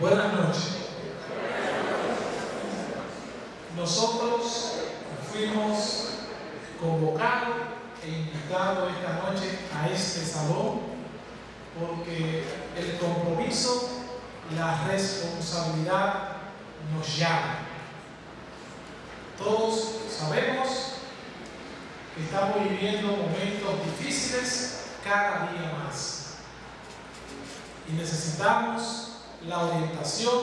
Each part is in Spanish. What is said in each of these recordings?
Buenas noches. Nosotros fuimos convocados e invitados esta noche a este salón porque el compromiso, la responsabilidad nos llama. Todos sabemos que estamos viviendo momentos difíciles cada día más y necesitamos la orientación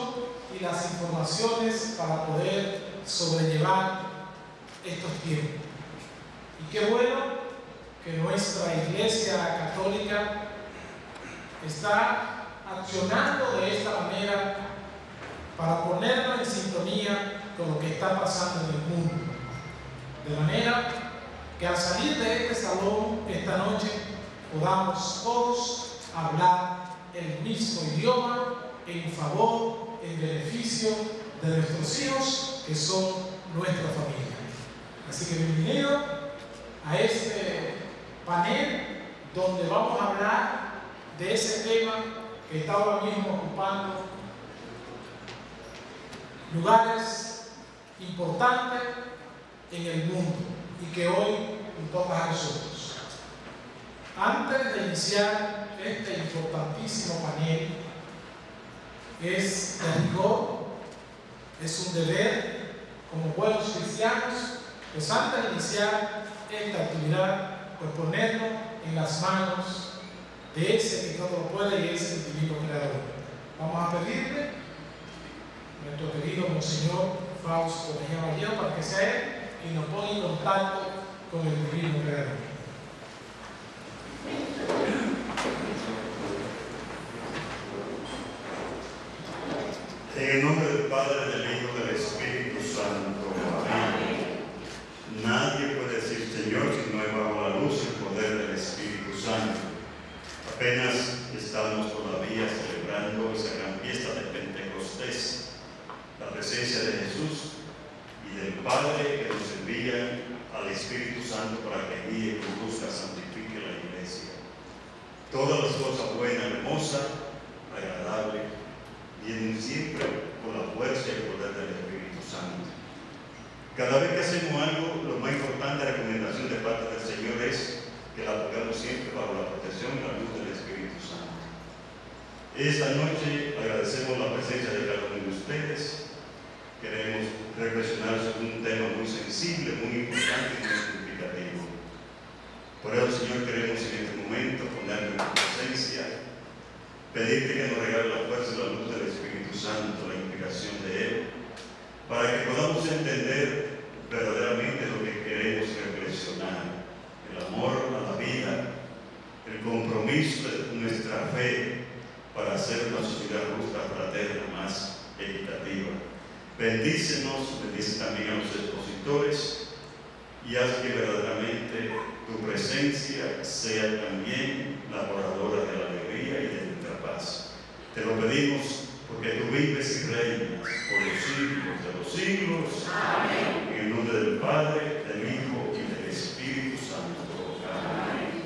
y las informaciones para poder sobrellevar estos tiempos. Y qué bueno que nuestra Iglesia Católica está accionando de esta manera para ponernos en sintonía con lo que está pasando en el mundo. De manera que al salir de este salón esta noche podamos todos hablar el mismo idioma en favor, en beneficio de nuestros hijos que son nuestra familia. Así que bienvenido a este panel donde vamos a hablar de ese tema que está ahora mismo ocupando lugares importantes en el mundo y que hoy nos toca a nosotros. Antes de iniciar este importantísimo panel, es de rigor, es un deber como buenos cristianos, pues antes de iniciar esta actividad, pues ponernos en las manos de ese que todo lo puede y es el divino creador. Vamos a pedirle a nuestro querido Monseñor Fausto Mejía María para que sea él quien nos ponga en contacto con el divino creador. En el nombre del Padre, del Hijo del Espíritu Santo. Amén. Nadie puede decir Señor si no es bajo la luz y el poder del Espíritu Santo. Apenas estamos todavía celebrando esa gran fiesta de Pentecostés, la presencia de Jesús y del Padre que nos envía al Espíritu Santo para que guíe, conduzca, santifique la iglesia. Todas las cosas buenas, hermosas, agradables, vienen siempre con la fuerza y el poder del Espíritu Santo. Cada vez que hacemos algo, lo más importante, recomendación de parte del Señor es que la pongamos siempre bajo la protección y la luz del Espíritu Santo. Esta noche agradecemos la presencia de cada uno de ustedes. Queremos reflexionar sobre un tema muy sensible, muy importante y muy significativo. Por eso, Señor, queremos en este momento ponerle en presencia pedirte que nos regale la fuerza y la luz del Espíritu Santo, la inspiración de Él, para que podamos entender verdaderamente lo que queremos reflexionar, el amor a la vida, el compromiso de nuestra fe para hacer una sociedad justa, fraterna, más equitativa. Bendícenos, bendice también a los expositores y haz que verdaderamente tu presencia sea también la oradora de la alegría y de Te lo pedimos porque tú vives y reinas por los siglos de los siglos. Amén. En el nombre del Padre, del Hijo y del Espíritu Santo. Amén.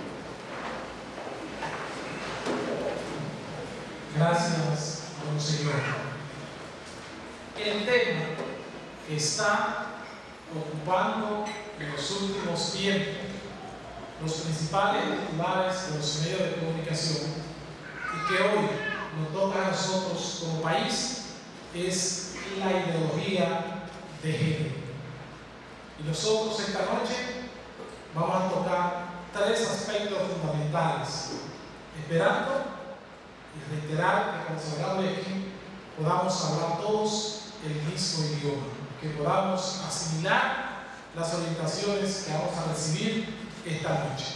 Gracias, Monseñor. El tema que está ocupando en los últimos tiempos los principales titulares de los medios de comunicación y que hoy nos toca a nosotros como país es la ideología de género. Y nosotros esta noche vamos a tocar tres aspectos fundamentales, esperando y reiterar que cuando de aquí podamos hablar todos el mismo idioma, que podamos asimilar las orientaciones que vamos a recibir esta noche.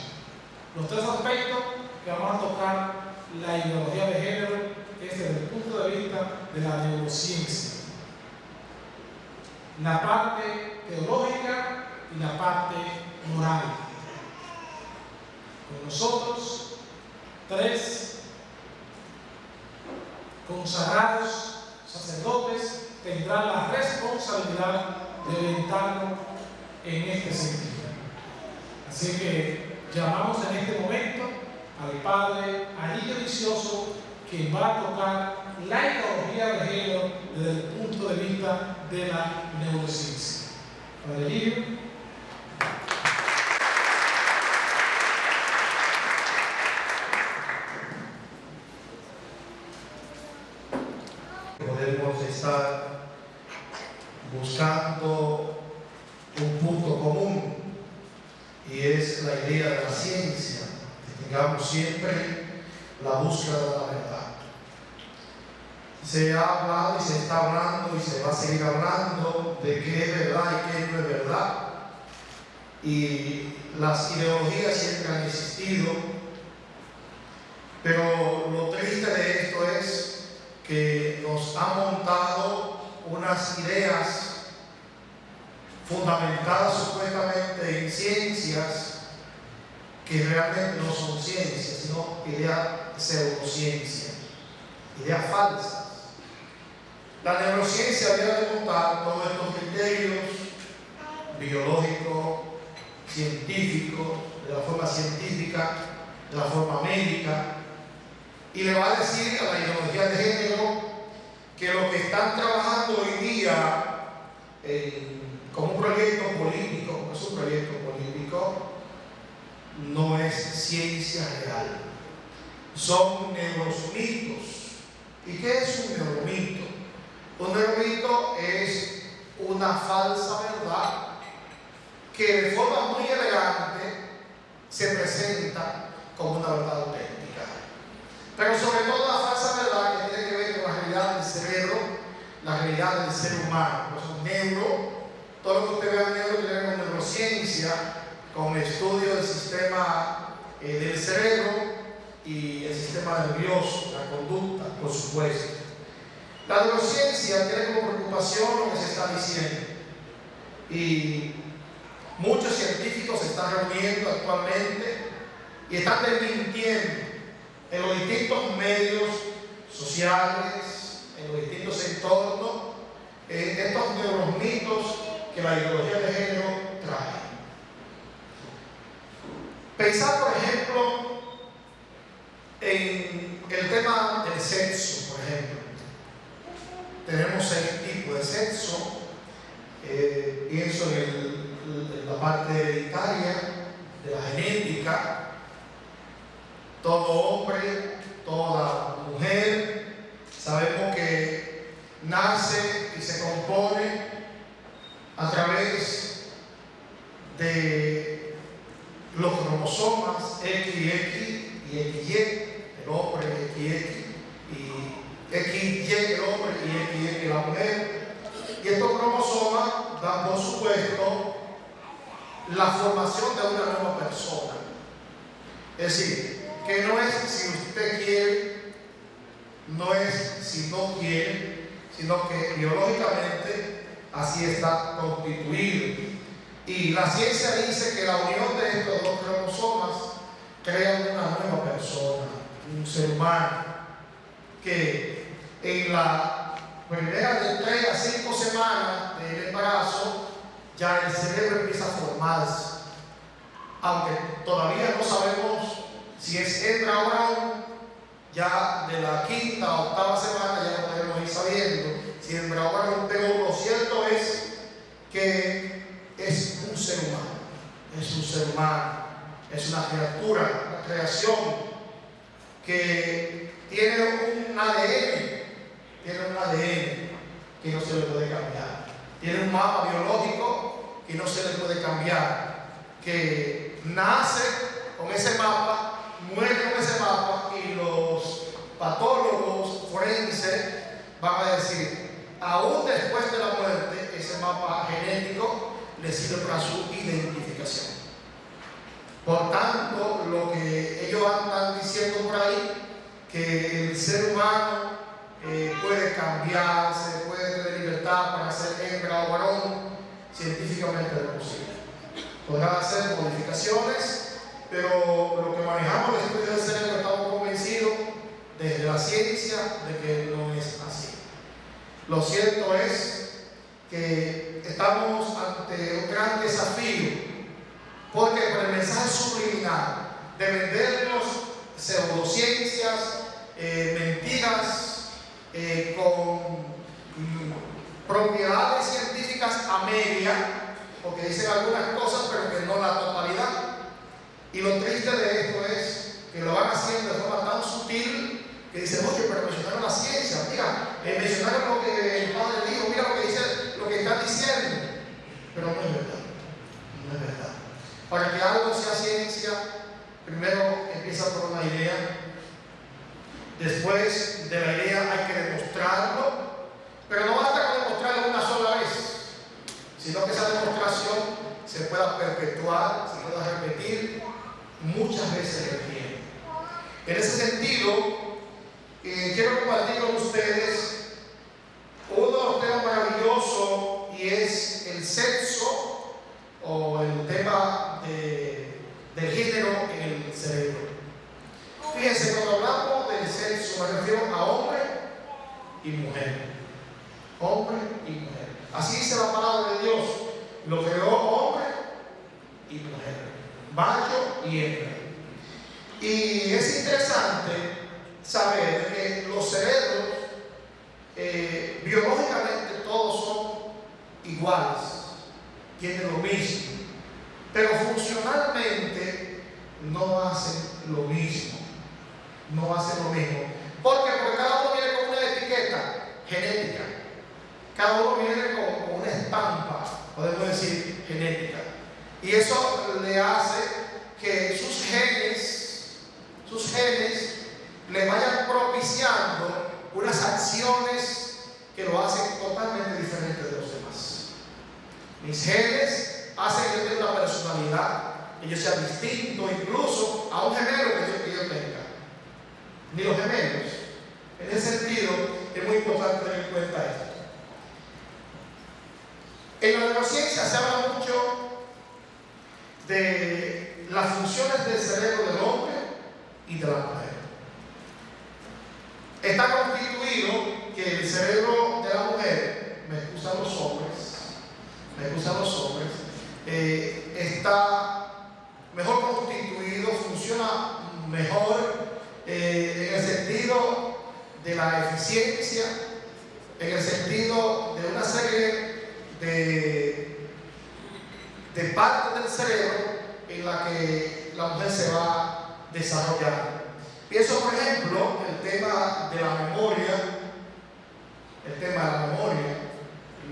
Los tres aspectos que vamos a tocar la ideología de género es desde el punto de vista de la neurociencia. La parte teológica y la parte moral. Con nosotros, tres consagrados sacerdotes tendrán la responsabilidad de orientarnos en este sentido. Así que llamamos en este momento al Padre Anillo Vicioso que va a tocar la ideología de género desde el punto de vista de la neurociencia. Padre Lirio. Podemos estar buscando un punto común y es la idea de la ciencia, tengamos siempre la búsqueda de la verdad. Se ha hablado y se está hablando y se va a seguir hablando de qué es verdad y qué no es verdad. Y las ideologías siempre han existido, pero lo triste de esto es que nos ha montado unas ideas fundamentadas supuestamente en ciencias que realmente no son ciencias, sino ideas pseudociencias, ideas falsas. La neurociencia había de montar todos estos criterios biológicos, científicos, de la forma científica, de la forma médica, y le va a decir a la ideología de género que lo que están trabajando hoy día eh, como un proyecto político, es un proyecto político, no es ciencia real. Son neuromitos. ¿Y qué es un neuromito? Un neuromito es una falsa verdad que de forma muy elegante se presenta como una verdad auténtica. Pero sobre todo la falsa verdad que tiene que ver con la realidad del cerebro, la realidad del ser humano. Pues neuro, todo lo que usted vea neuro tiene que neurociencia, con estudio del sistema eh, del cerebro y el sistema nervioso, la conducta, por supuesto. La neurociencia tiene como preocupación lo que se está diciendo. Y muchos científicos se están reuniendo actualmente y están desmintiendo en los distintos medios sociales, en los distintos entornos, eh, estos de los mitos que la ideología de género trae. Pensar, por ejemplo, en el tema del sexo, por ejemplo. Tenemos seis tipos de sexo. Eh, pienso en, en la parte hereditaria, de la genética, todo hombre, toda mujer, sabemos que nace y se compone a través de los cromosomas XX y XY, el hombre XX y XY el hombre y XY la mujer. Y estos cromosomas dan por supuesto la formación de una nueva persona. Es decir, que no es si usted quiere, no es si no quiere, sino que biológicamente así está constituido. Y la ciencia dice que la unión de estos dos cromosomas crea una nueva persona, un ser humano, que en la primera de tres a cinco semanas del embarazo ya el cerebro empieza a formarse. Aunque todavía no sabemos si es hembra o varón, ya de la quinta a octava semana ya podemos ir sabiendo si hembra o varón, pero lo cierto es que es un ser humano, es un ser humano, es una criatura, una creación que tiene un ADN, tiene un ADN que no se le puede cambiar, tiene un mapa biológico que no se le puede cambiar, que nace con ese mapa muere con ese mapa y los patólogos forenses van a decir, aún después de la muerte, ese mapa genético le sirve para su identificación. Por tanto, lo que ellos andan diciendo por ahí, que el ser humano eh, puede cambiarse, puede tener libertad para ser hembra o varón, científicamente es posible. Podrán hacer modificaciones pero lo que manejamos el estudio del cerebro estamos convencidos desde la ciencia de que no es así. Lo cierto es que estamos ante un gran desafío, porque por el mensaje subliminal de vendernos pseudociencias, eh, mentiras, eh, con mm, propiedades científicas a media, porque dicen algunas cosas, pero que no la totalidad. Y lo triste de esto es que lo van haciendo de forma tan sutil que dicen, oye, pero mencionaron la ciencia, mira, eh, mencionaron lo que el padre dijo, mira lo que dice, lo que están diciendo. Pero no es verdad, no es verdad. Para que algo sea ciencia, primero empieza por una idea, después de la idea hay que demostrarlo, pero no basta con demostrarlo una sola vez, sino que esa demostración se pueda perpetuar, se pueda repetir muchas veces en el tiempo. En ese sentido, quiero compartir con ustedes uno de los temas maravillosos y es el sexo o el tema de, del género en el cerebro. Fíjense, cuando hablamos del sexo me refiero a hombre y mujer. Hombre y mujer. Así dice la palabra de Dios. Lo creó hombre y mujer. Macho y hembra. Y es interesante saber que los cerebros eh, biológicamente todos son iguales, tienen lo mismo, pero funcionalmente no hacen lo mismo, no hacen lo mismo. ¿Por qué? Porque cada uno viene con una etiqueta genética, cada uno viene con una estampa, podemos decir, genética. Y eso le hace que sus genes, sus genes, le vayan propiciando unas acciones que lo hacen totalmente diferente de los demás. Mis genes hacen que yo tenga una personalidad, que yo sea distinto incluso a un gemelo que yo, que tenga. Ni los gemelos. En ese sentido, es muy importante tener en cuenta esto. En la neurociencia se habla mucho de las funciones del cerebro del hombre y de la mujer. Está constituido que el cerebro de la mujer, me excusan los hombres, me excusan los hombres, eh, está mejor constituido, funciona mejor eh, en el sentido de la eficiencia, en el sentido de una serie de, de partes del cerebro en la que la mujer se va a desarrollar. Pienso, por ejemplo, el tema de la memoria, el tema de la memoria,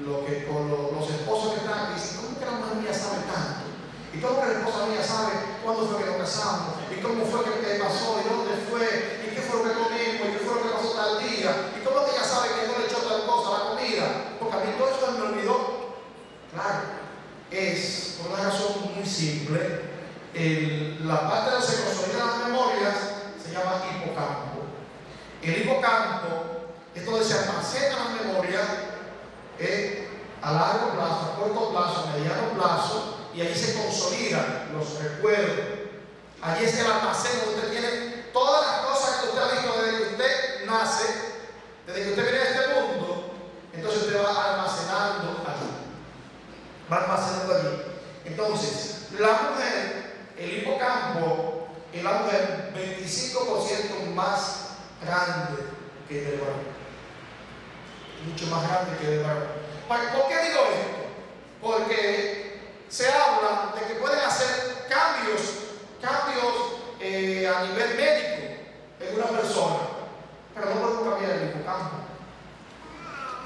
lo que con lo, los esposos que están aquí ¿cómo que la mujer mía sabe tanto? ¿Y cómo que la esposa mía sabe cuándo fue que nos casamos? ¿Y cómo fue que pasó? ¿Y dónde fue? ¿Y qué fue lo que comimos? ¿Y qué fue lo que pasó tal día? ¿Y cómo que ella sabe que no le echó tal cosa la comida? Porque a mí todo eso me olvidó. Claro, es por una razón muy simple. El, la parte de los que consolida las memorias llama hipocampo. El hipocampo es donde se almacenan las memorias eh, a largo plazo, a corto plazo, a mediano plazo, y allí se consolidan los recuerdos. Allí es el almacén donde usted tiene todas las cosas que usted ha visto desde que usted nace, desde que usted viene a este mundo, entonces usted va almacenando allí. Va almacenando allí. Entonces, la mujer, el hipocampo, en la mujer 25% más grande que el varón. Mucho más grande que el varón. ¿Por qué digo esto? Porque se habla de que pueden hacer cambios, cambios eh, a nivel médico en una persona, pero no podemos cambiar el hipocampo.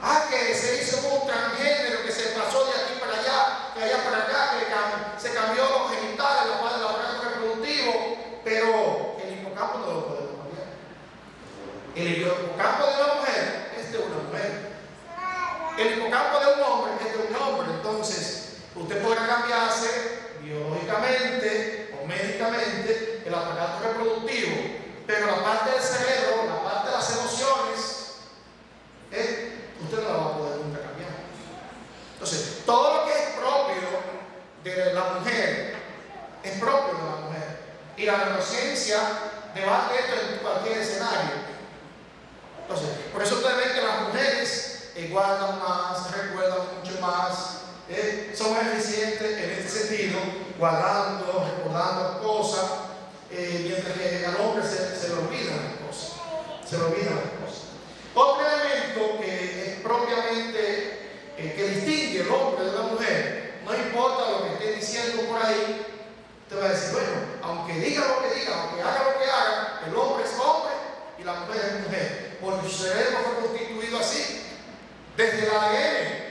Ah, que se hizo un transgénero, que se pasó de aquí para allá, de allá para acá, que se cambió los genitales, la parte del aparato reproductivo, pero el hipocampo no lo podemos cambiar. El hipocampo de una mujer es de una mujer. El hipocampo de un hombre es de un hombre. Entonces, usted podrá cambiarse biológicamente o médicamente el aparato reproductivo, pero la parte del cerebro, la parte de las emociones, ¿eh? usted no la va a poder nunca cambiar. Entonces, todo lo que es propio de la mujer es propio de la mujer. Y la neurociencia debate esto en cualquier escenario. Entonces, por eso ustedes ven que las mujeres guardan más, recuerdan mucho más, ¿eh? son eficientes en este sentido, guardando, recordando cosas, eh, mientras que al hombre se, se le olvidan las cosas. Se le olvidan las cosas. Otro elemento que es propiamente eh, que distingue el hombre de la mujer, no importa lo que esté diciendo por ahí, te va a decir, bueno, aunque diga lo que diga, aunque haga lo que haga, el hombre es hombre y la mujer es mujer por mi cerebro fue constituido así, desde el ADN,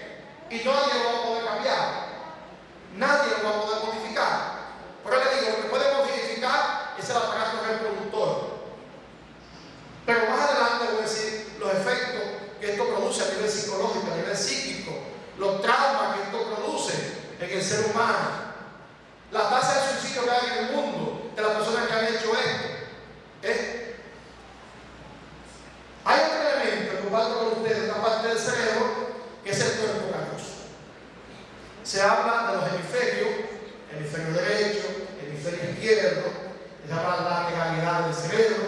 y nadie lo va a poder cambiar, nadie lo va a poder modificar. Pero le digo, lo que puede modificar es el aparato reproductor. Pero más adelante voy a decir los efectos que esto produce a nivel psicológico, a nivel psíquico, los traumas que esto produce en el ser humano, la tasa de suicidio que hay en el mundo de las personas que han hecho esto. Hay otro elemento ocupando con ustedes una parte del cerebro, que es el cuerpo canoso. Se habla de los hemisferios, hemisferio derecho, hemisferio izquierdo, se habla de la legalidad del cerebro.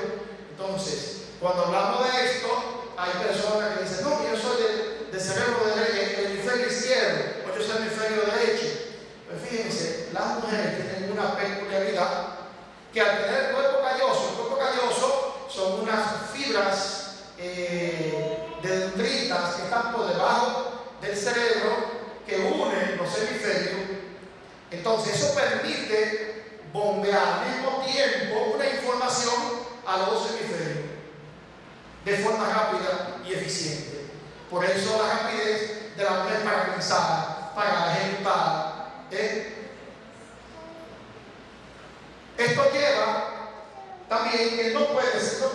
Entonces, cuando hablamos de esto, hay personas que dicen, no, yo soy de, de cerebro derecho, hemisferio izquierdo, o yo soy hemisferio derecho. Pues fíjense, las mujeres tienen una peculiaridad que al tener cuerpo calloso, el cuerpo calloso son unas fibras eh, dendritas que están por debajo del cerebro que unen los hemisferios. Entonces eso permite bombear al mismo tiempo una información a los dos hemisferios de forma rápida y eficiente. Por eso la rapidez de la mujer para pensar, para ejecutar. ¿eh? Esto lleva también que no puede ser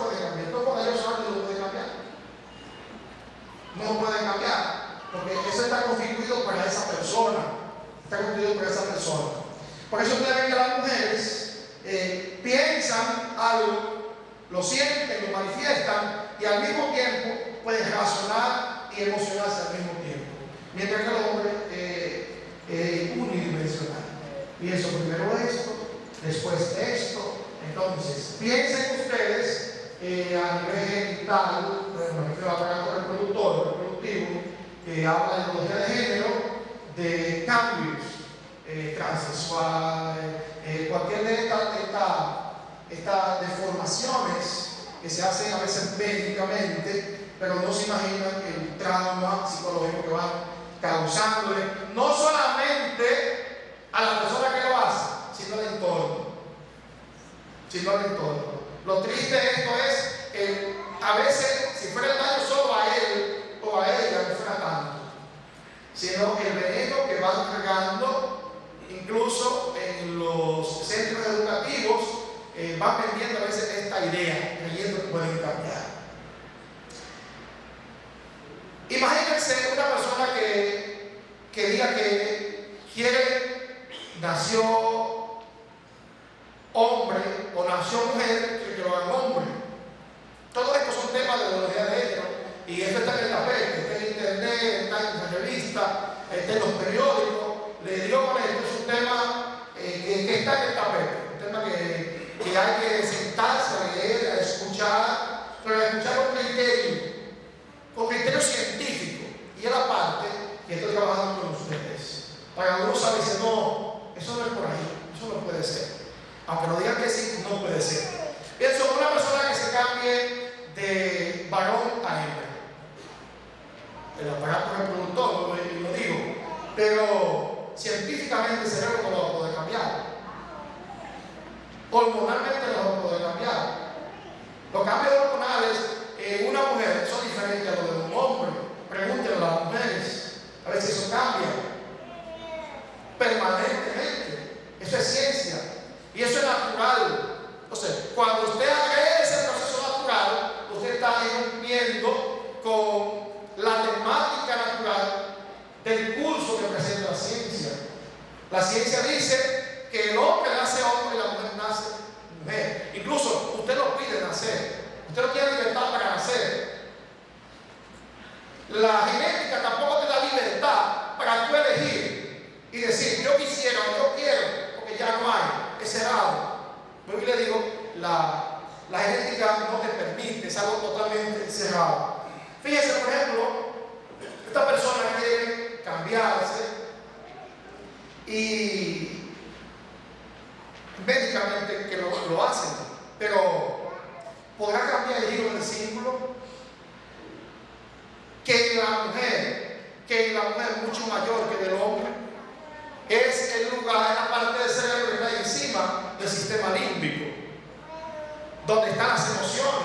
del sistema límbico, donde están las emociones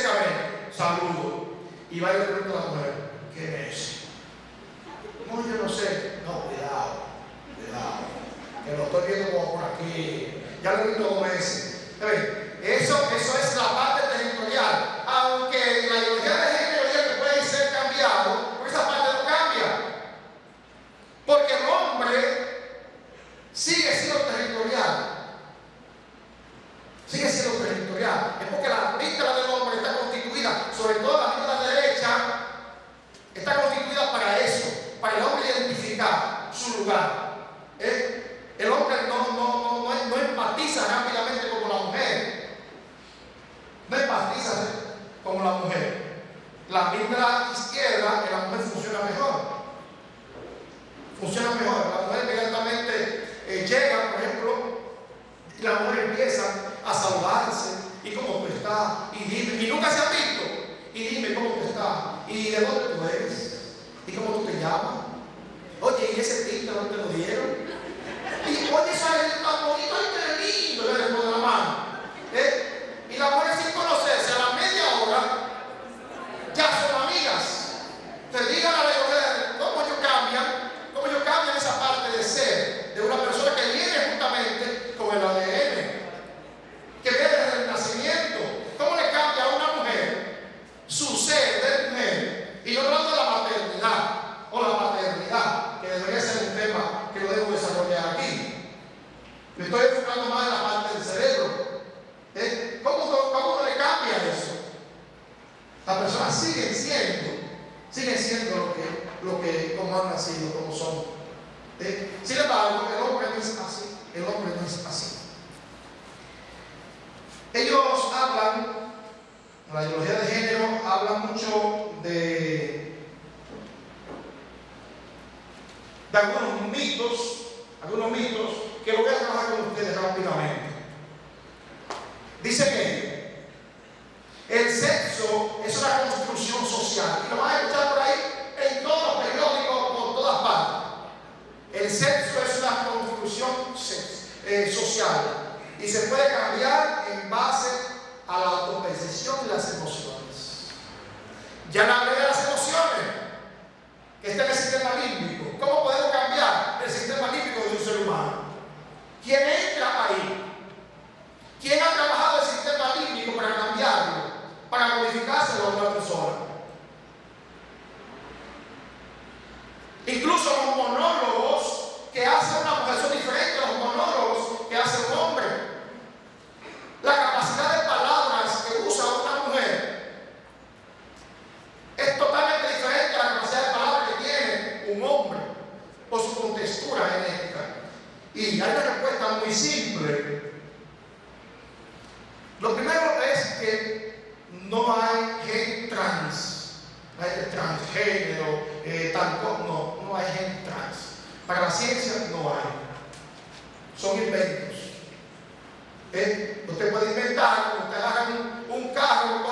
ese cabello, saludo. Y va y le pregunta a la mujer, ¿qué es? No, yo no sé. No, cuidado, cuidado. Que lo estoy viendo como por aquí. Ya lo he visto dos veces. Eso, eso es la parte territorial. Aunque la Para la ciencia no hay. Son inventos. Eh, usted puede inventar, usted haga un, un carro,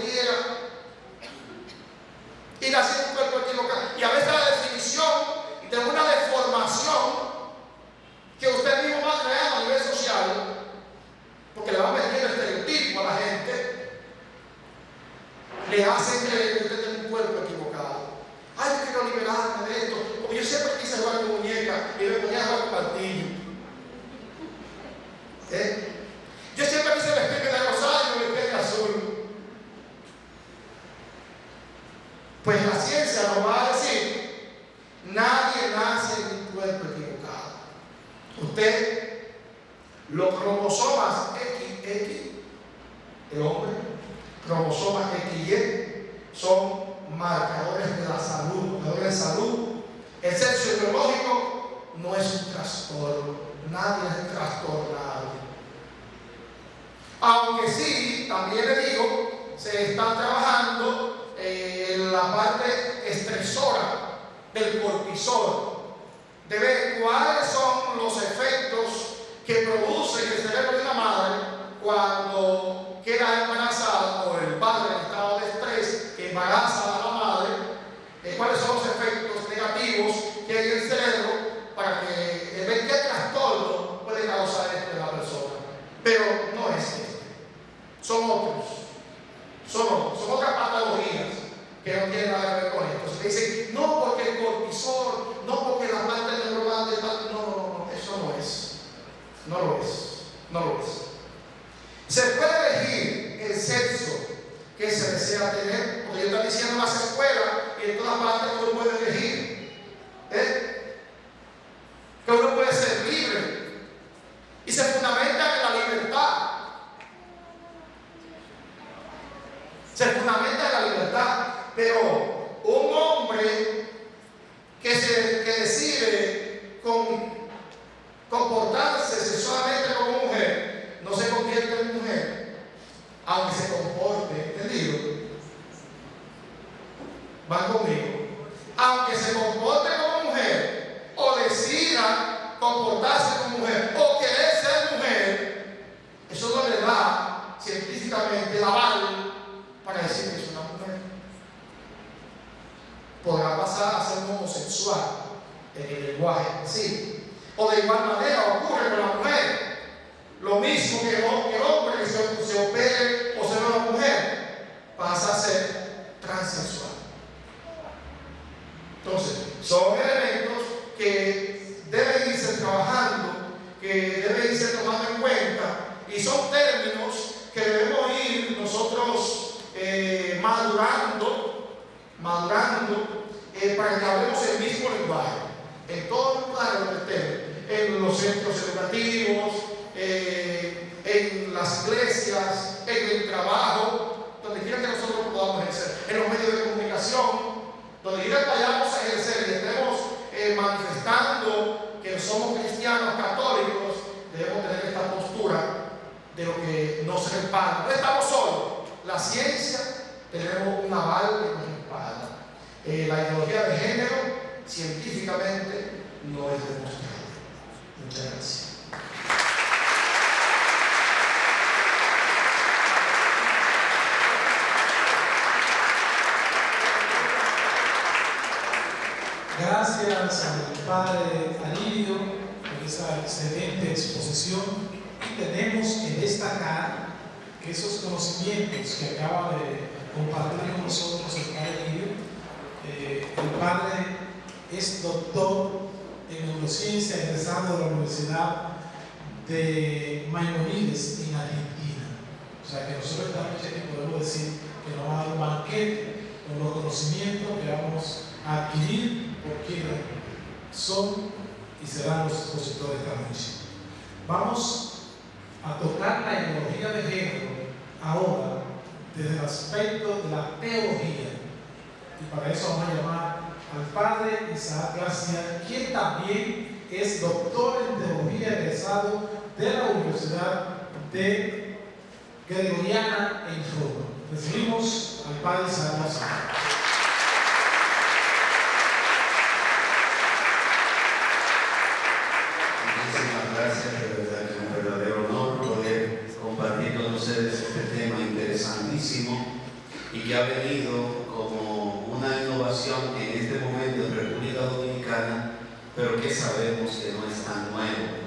Él No estamos solos. La ciencia, tenemos un aval que nos respalda. Eh, la ideología de género, científicamente, no es demostrada. Muchas gracias. gracias al padre Alirio por esa excelente exposición y tenemos que destacar esos conocimientos que acaba de compartir con nosotros el Padre eh, el Padre es doctor en neurociencia egresado de la Universidad de Maimonides en Argentina. O sea que nosotros estamos aquí podemos decir que nos va a dar un banquete con los conocimientos que vamos a adquirir porque son y serán los expositores de esta noche. Vamos a tocar la ideología de género ahora desde el aspecto de la teología. Y para eso vamos a llamar al padre Isaac García, quien también es doctor en teología egresado de la Universidad de Gregoriana en Roma. Recibimos al padre Isaac García. gracias, ha venido como una innovación en este momento en República Dominicana, pero que sabemos que no es tan nuevo.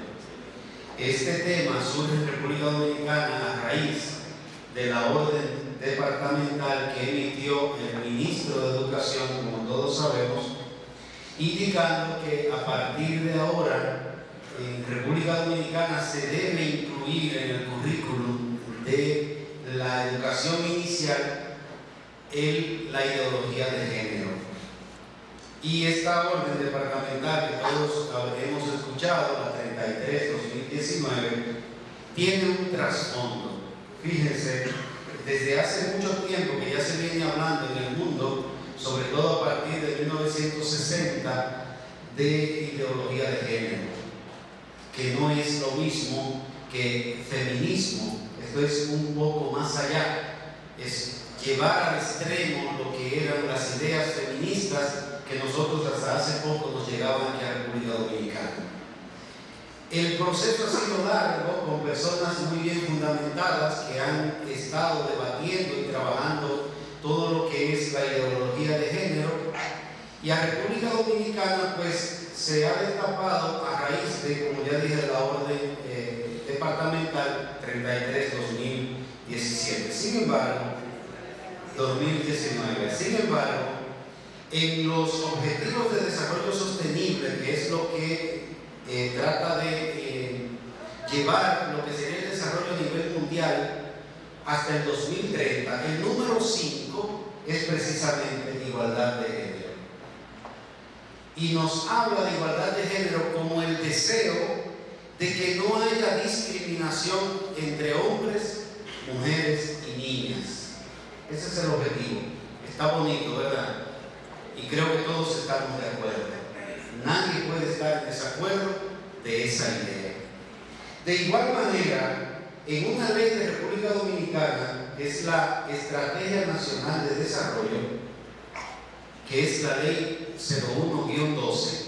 Este tema surge en República Dominicana a raíz de la orden departamental que emitió el ministro de Educación, como todos sabemos, indicando que a partir de ahora en República Dominicana se debe incluir en el currículum de la educación inicial el, la ideología de género. Y esta orden departamental que todos hemos escuchado, la 33-2019, tiene un trasfondo. Fíjense, desde hace mucho tiempo que ya se viene hablando en el mundo, sobre todo a partir de 1960, de ideología de género, que no es lo mismo que feminismo, esto es un poco más allá, es llevar al extremo lo que eran las ideas feministas que nosotros hasta hace poco nos llegaban aquí a República Dominicana. El proceso ha sido largo con personas muy bien fundamentadas que han estado debatiendo y trabajando todo lo que es la ideología de género y a República Dominicana pues se ha destapado a raíz de, como ya dije, la orden eh, departamental 33-2017. Sin embargo, 2019. Sin embargo, en los objetivos de desarrollo sostenible, que es lo que eh, trata de eh, llevar lo que sería el desarrollo a nivel mundial hasta el 2030, el número 5 es precisamente igualdad de género. Y nos habla de igualdad de género como el deseo de que no haya discriminación entre hombres, mujeres y niñas. Ese es el objetivo. Está bonito, ¿verdad? Y creo que todos estamos de acuerdo. Nadie puede estar en desacuerdo de esa idea. De igual manera, en una ley de República Dominicana, que es la Estrategia Nacional de Desarrollo, que es la ley 01-12,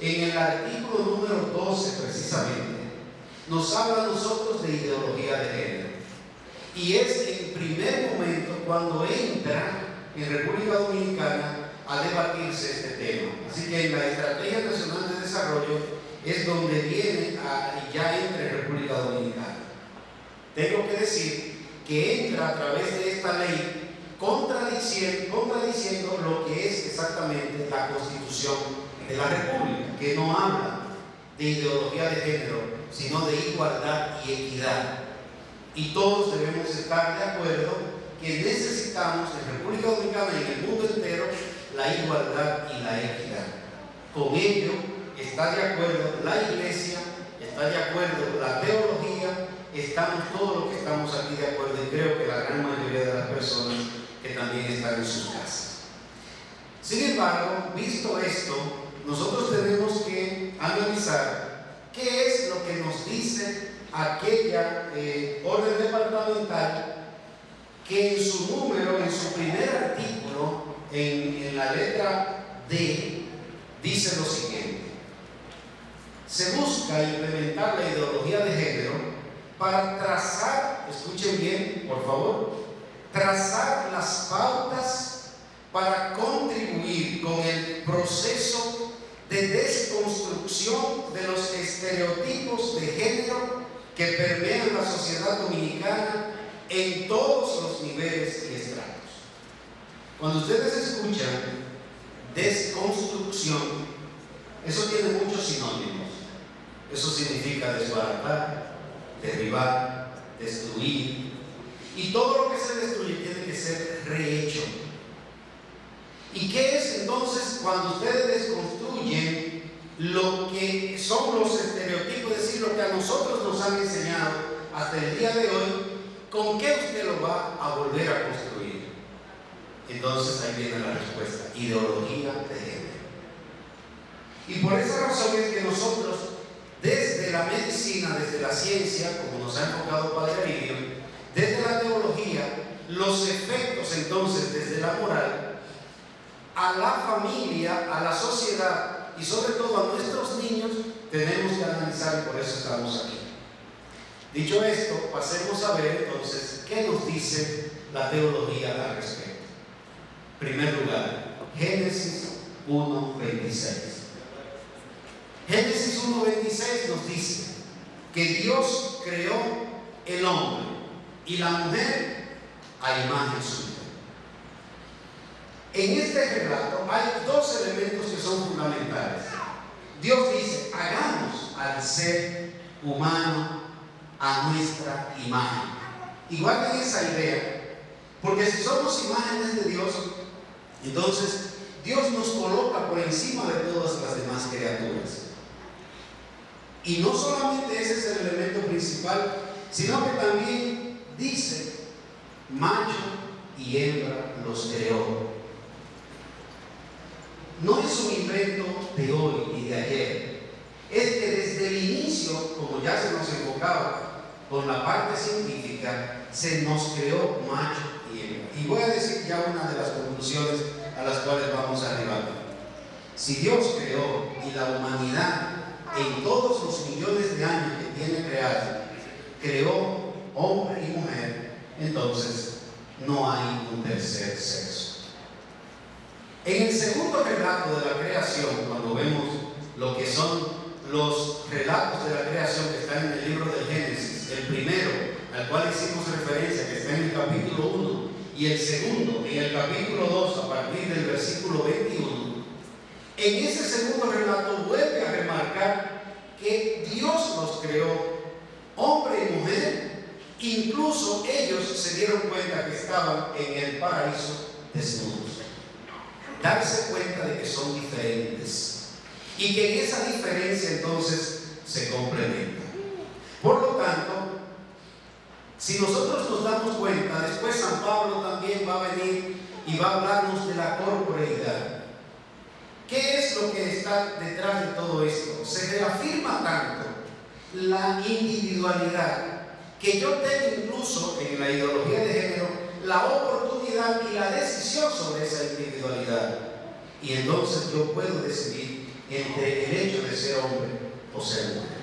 en el artículo número 12 precisamente, nos habla a nosotros de ideología de género. Y es en primer momento cuando entra en República Dominicana a debatirse este tema. Así que en la Estrategia Nacional de Desarrollo es donde viene a, ya entra en República Dominicana. Tengo que decir que entra a través de esta ley contradiciendo, contradiciendo lo que es exactamente la Constitución de la República, que no habla de ideología de género, sino de igualdad y equidad. Y todos debemos estar de acuerdo que necesitamos en República Dominicana y en el mundo entero la igualdad y la equidad. Con ello está de acuerdo la iglesia, está de acuerdo la teología, estamos todos los que estamos aquí de acuerdo y creo que la gran mayoría de las personas que también están en sus casas. Sin embargo, visto esto, nosotros tenemos que analizar qué es lo que nos dice aquella eh, orden departamental que en su número, en su primer artículo, en, en la letra D, dice lo siguiente. Se busca implementar la ideología de género para trazar, escuchen bien, por favor, trazar las pautas para contribuir con el proceso de desconstrucción de los estereotipos de género que permean la sociedad dominicana en todos los niveles y estratos. Cuando ustedes escuchan desconstrucción, eso tiene muchos sinónimos. Eso significa desbaratar, derribar, destruir. Y todo lo que se destruye tiene que ser rehecho. ¿Y qué es entonces cuando ustedes desconstruyen lo que son los estereotipos, es decir, lo que a nosotros nos han enseñado hasta el día de hoy, ¿con qué usted lo va a volver a construir? Entonces ahí viene la respuesta, ideología de género. Y por esa razón es que nosotros, desde la medicina, desde la ciencia, como nos ha enfocado Padre Aridio, desde la teología, los efectos entonces desde la moral, a la familia, a la sociedad y sobre todo a nuestros niños, tenemos que analizar y por eso estamos aquí. Dicho esto, pasemos a ver entonces qué nos dice la teología al respecto. Primer lugar, Génesis 1.26. Génesis 1.26 nos dice que Dios creó el hombre y la mujer a imagen suya. En este relato hay dos elementos que son fundamentales. Dios dice, hagamos al ser humano a nuestra imagen. Igual en esa idea, porque si somos imágenes de Dios, entonces Dios nos coloca por encima de todas las demás criaturas. Y no solamente ese es el elemento principal, sino que también dice, macho y hembra los creó. No es un invento de hoy y de ayer. Es que desde el inicio, como ya se nos enfocaba con la parte científica, se nos creó macho y hembra. Y voy a decir ya una de las conclusiones a las cuales vamos a arribar. Si Dios creó y la humanidad en todos los millones de años que tiene creado, creó hombre y mujer, entonces no hay un tercer sexo. En el segundo relato de la creación, cuando vemos lo que son los relatos de la creación que están en el libro de Génesis, el primero, al cual hicimos referencia, que está en el capítulo 1, y el segundo, en el capítulo 2, a partir del versículo 21, en ese segundo relato vuelve a remarcar que Dios los creó, hombre y mujer, incluso ellos se dieron cuenta que estaban en el paraíso desnudos darse cuenta de que son diferentes y que en esa diferencia entonces se complementan. Por lo tanto, si nosotros nos damos cuenta, después San Pablo también va a venir y va a hablarnos de la corporeidad. ¿Qué es lo que está detrás de todo esto? Se reafirma tanto la individualidad que yo tengo incluso en la ideología de género la oportunidad y la decisión sobre esa individualidad. Y entonces yo puedo decidir entre el hecho de ser hombre o ser mujer.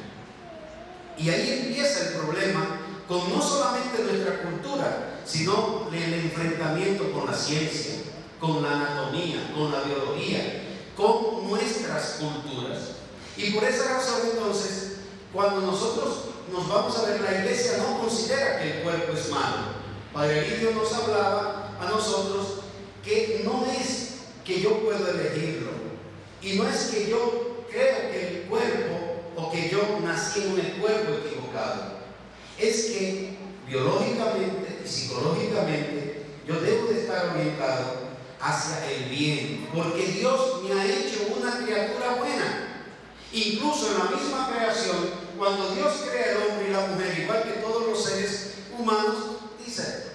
Y ahí empieza el problema con no solamente nuestra cultura, sino el enfrentamiento con la ciencia, con la anatomía, con la biología, con nuestras culturas. Y por esa razón entonces, cuando nosotros nos vamos a ver, la iglesia no considera que el cuerpo es malo. Padre Lidio nos hablaba a nosotros que no es que yo puedo elegirlo y no es que yo creo que el cuerpo o que yo nací en el cuerpo equivocado. Es que biológicamente y psicológicamente yo debo de estar orientado hacia el bien, porque Dios me ha hecho una criatura buena. Incluso en la misma creación, cuando Dios crea el hombre y la mujer, igual que todos los seres humanos, dice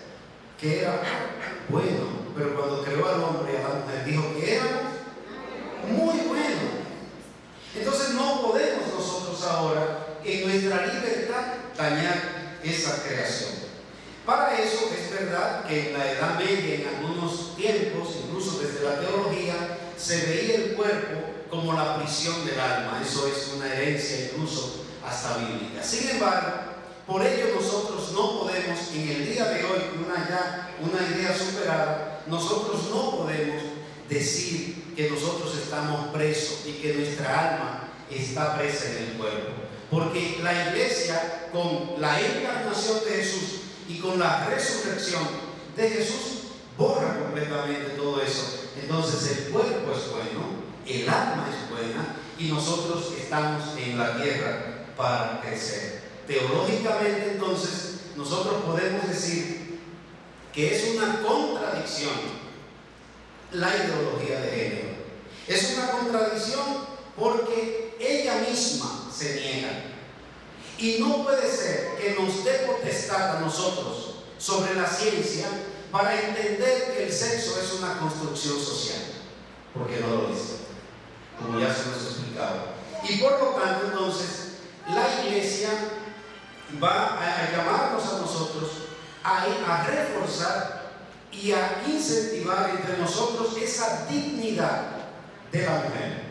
que era bueno, pero cuando creó al hombre y dijo que era muy bueno. Entonces no podemos nosotros ahora en nuestra libertad dañar esa creación. Para eso es verdad que en la Edad Media, en algunos tiempos, incluso desde la teología, se veía el cuerpo como la prisión del alma. Eso es una herencia incluso hasta bíblica. Sin embargo, por ello nosotros no podemos, en el día de hoy, una ya una idea superada, nosotros no podemos decir que nosotros estamos presos y que nuestra alma está presa en el cuerpo. Porque la iglesia, con la encarnación de Jesús y con la resurrección de Jesús, borra completamente todo eso. Entonces el cuerpo es bueno, el alma es buena y nosotros estamos en la tierra para crecer. Teológicamente entonces nosotros podemos decir que es una contradicción la ideología de género. Es una contradicción porque ella misma se niega. Y no puede ser que nos dé potestad a nosotros sobre la ciencia para entender que el sexo es una construcción social. Porque no lo dice, como ya se nos ha explicado. Y por lo tanto, entonces, la iglesia va a, llamarnos a nosotros a, reforzar y a incentivar entre nosotros esa dignidad de la mujer.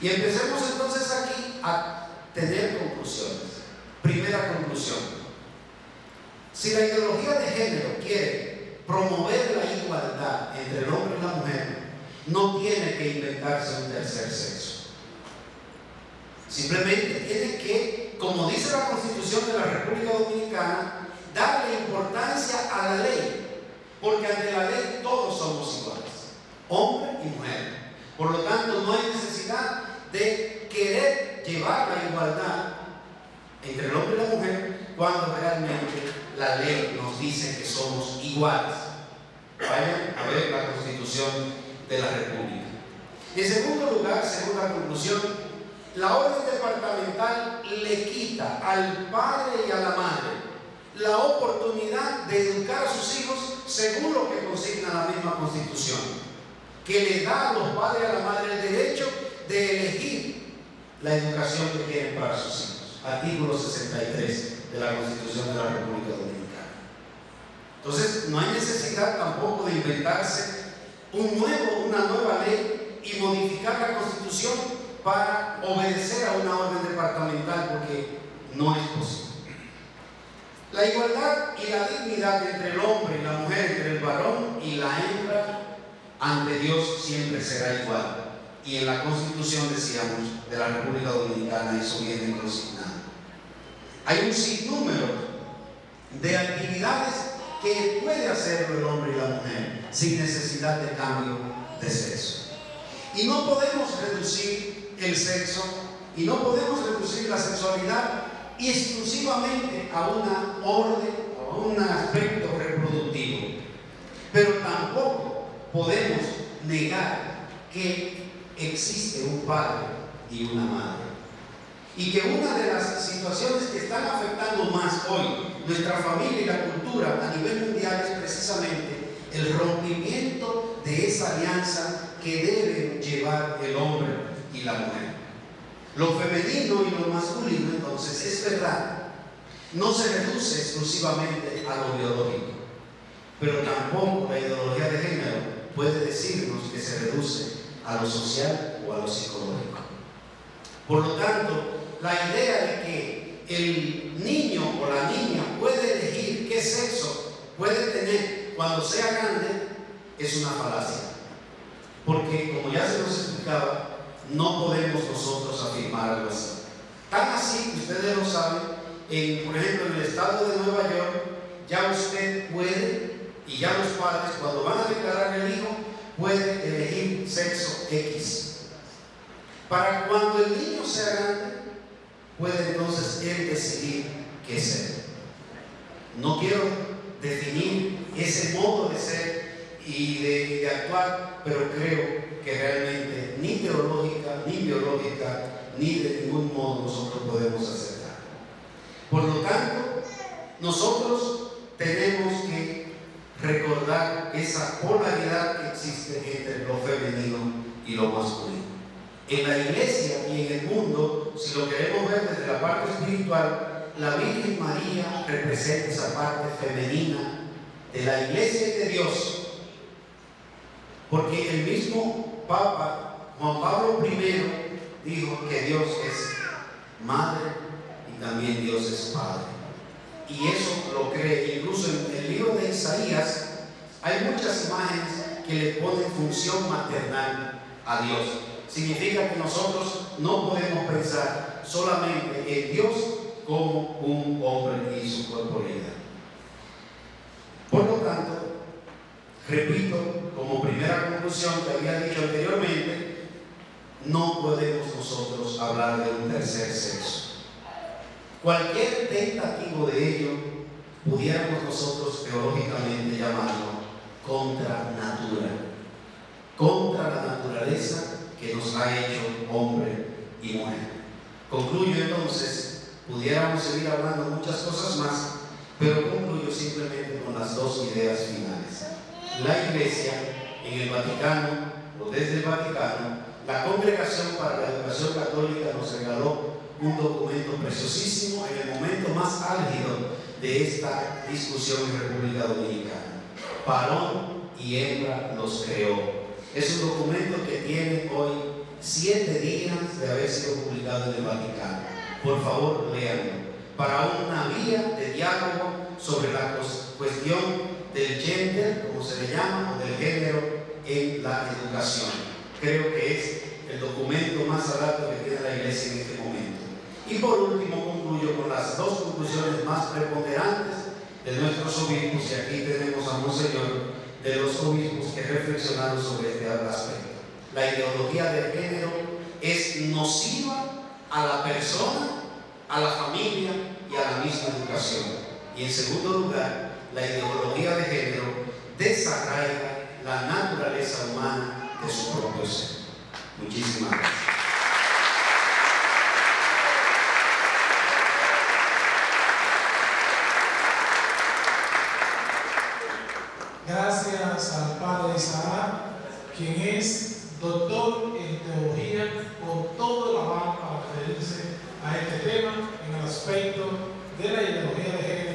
Y empecemos entonces aquí a tener conclusiones. Primera conclusión. Si la ideología de género quiere promover la igualdad entre el hombre y la mujer, no tiene que inventarse un tercer sexo. Simplemente tiene que, como dice la Constitución de la República Dominicana, darle importancia a la ley, porque ante la ley todos somos iguales, hombre y mujer. Por lo tanto, no hay necesidad de querer llevar la igualdad entre el hombre y la mujer cuando realmente la ley nos dice que somos iguales. Vayan a ver la Constitución de la República. En segundo lugar, segunda conclusión, la orden departamental le quita al padre y a la madre la oportunidad de educar a sus hijos según lo que consigna la misma constitución, que le da a los padres y a la madre el derecho de elegir la educación que quieren para sus hijos. Artículo 63 de la Constitución de la República Dominicana. Entonces, no hay necesidad tampoco de inventarse un nuevo, una nueva ley y modificar la Constitución para obedecer a una orden departamental porque no es posible. La igualdad y la dignidad entre el hombre y la mujer, entre el varón y la hembra, ante Dios siempre será igual. Y en la Constitución, decíamos, de la República Dominicana eso viene consignado. Hay un sinnúmero de actividades que puede hacerlo el hombre y la mujer sin necesidad de cambio de sexo. Y no podemos reducir el sexo y no podemos reducir la sexualidad exclusivamente a una orden o a un aspecto reproductivo. Pero tampoco podemos negar que existe un padre y una madre. Y que una de las situaciones que están afectando más hoy nuestra familia y la cultura a nivel mundial es precisamente el rompimiento de esa alianza que debe llevar el hombre y la mujer. Lo femenino y lo masculino, entonces, es verdad, no se reduce exclusivamente a lo biológico, pero tampoco la ideología de género puede decirnos que se reduce a lo social o a lo psicológico. Por lo tanto, la idea de que el niño o la niña puede elegir qué sexo puede tener cuando sea grande es una falacia. Porque, como ya se nos explicaba, no podemos nosotros afirmar algo así. Tan así ustedes lo saben, en, por ejemplo, en el estado de Nueva York, ya usted puede, y ya los padres, cuando van a declarar el hijo, pueden elegir sexo X. Para cuando el niño sea grande, puede entonces él decidir qué ser. No quiero definir ese modo de ser y de, de actuar, pero creo que realmente ni teológica, ni biológica, ni de ningún modo nosotros podemos aceptar. Por lo tanto, nosotros tenemos que recordar esa polaridad que existe entre lo femenino y lo masculino. En la iglesia y en el mundo, si lo queremos ver desde la parte espiritual, la Virgen María representa esa parte femenina de la iglesia y de Dios. Porque el mismo Papa Juan Pablo I dijo que Dios es madre y también Dios es padre. Y eso lo cree. Incluso en el libro de Isaías hay muchas imágenes que le ponen función maternal a Dios. Significa que nosotros no podemos pensar solamente en Dios como un hombre y su corporalidad. Por lo tanto, Repito, como primera conclusión que había dicho anteriormente, no podemos nosotros hablar de un tercer sexo. Cualquier tentativo de ello pudiéramos nosotros teológicamente llamarlo contra natura, contra la naturaleza que nos ha hecho hombre y mujer. Concluyo entonces, pudiéramos seguir hablando muchas cosas más, pero concluyo simplemente con las dos ideas finales la Iglesia en el Vaticano o desde el Vaticano, la Congregación para la Educación Católica nos regaló un documento preciosísimo en el momento más álgido de esta discusión en República Dominicana. Parón y hembra los creó. Es un documento que tiene hoy siete días de haber sido publicado en el Vaticano. Por favor, léanlo. Para una vía de diálogo sobre la cuestión del gender, como se le llama, o del género en la educación. Creo que es el documento más alto que tiene la iglesia en este momento. Y por último concluyo con las dos conclusiones más preponderantes de nuestros obispos, y aquí tenemos a Monseñor de los obispos que reflexionaron sobre este aspecto. La ideología de género es nociva a la persona, a la familia y a la misma educación. Y en segundo lugar, la ideología de género desarraiga la naturaleza humana de su propio ser. Muchísimas gracias. Gracias al Padre Isaac, quien es doctor en teología por todo el aval para referirse a este tema en el aspecto de la ideología de género,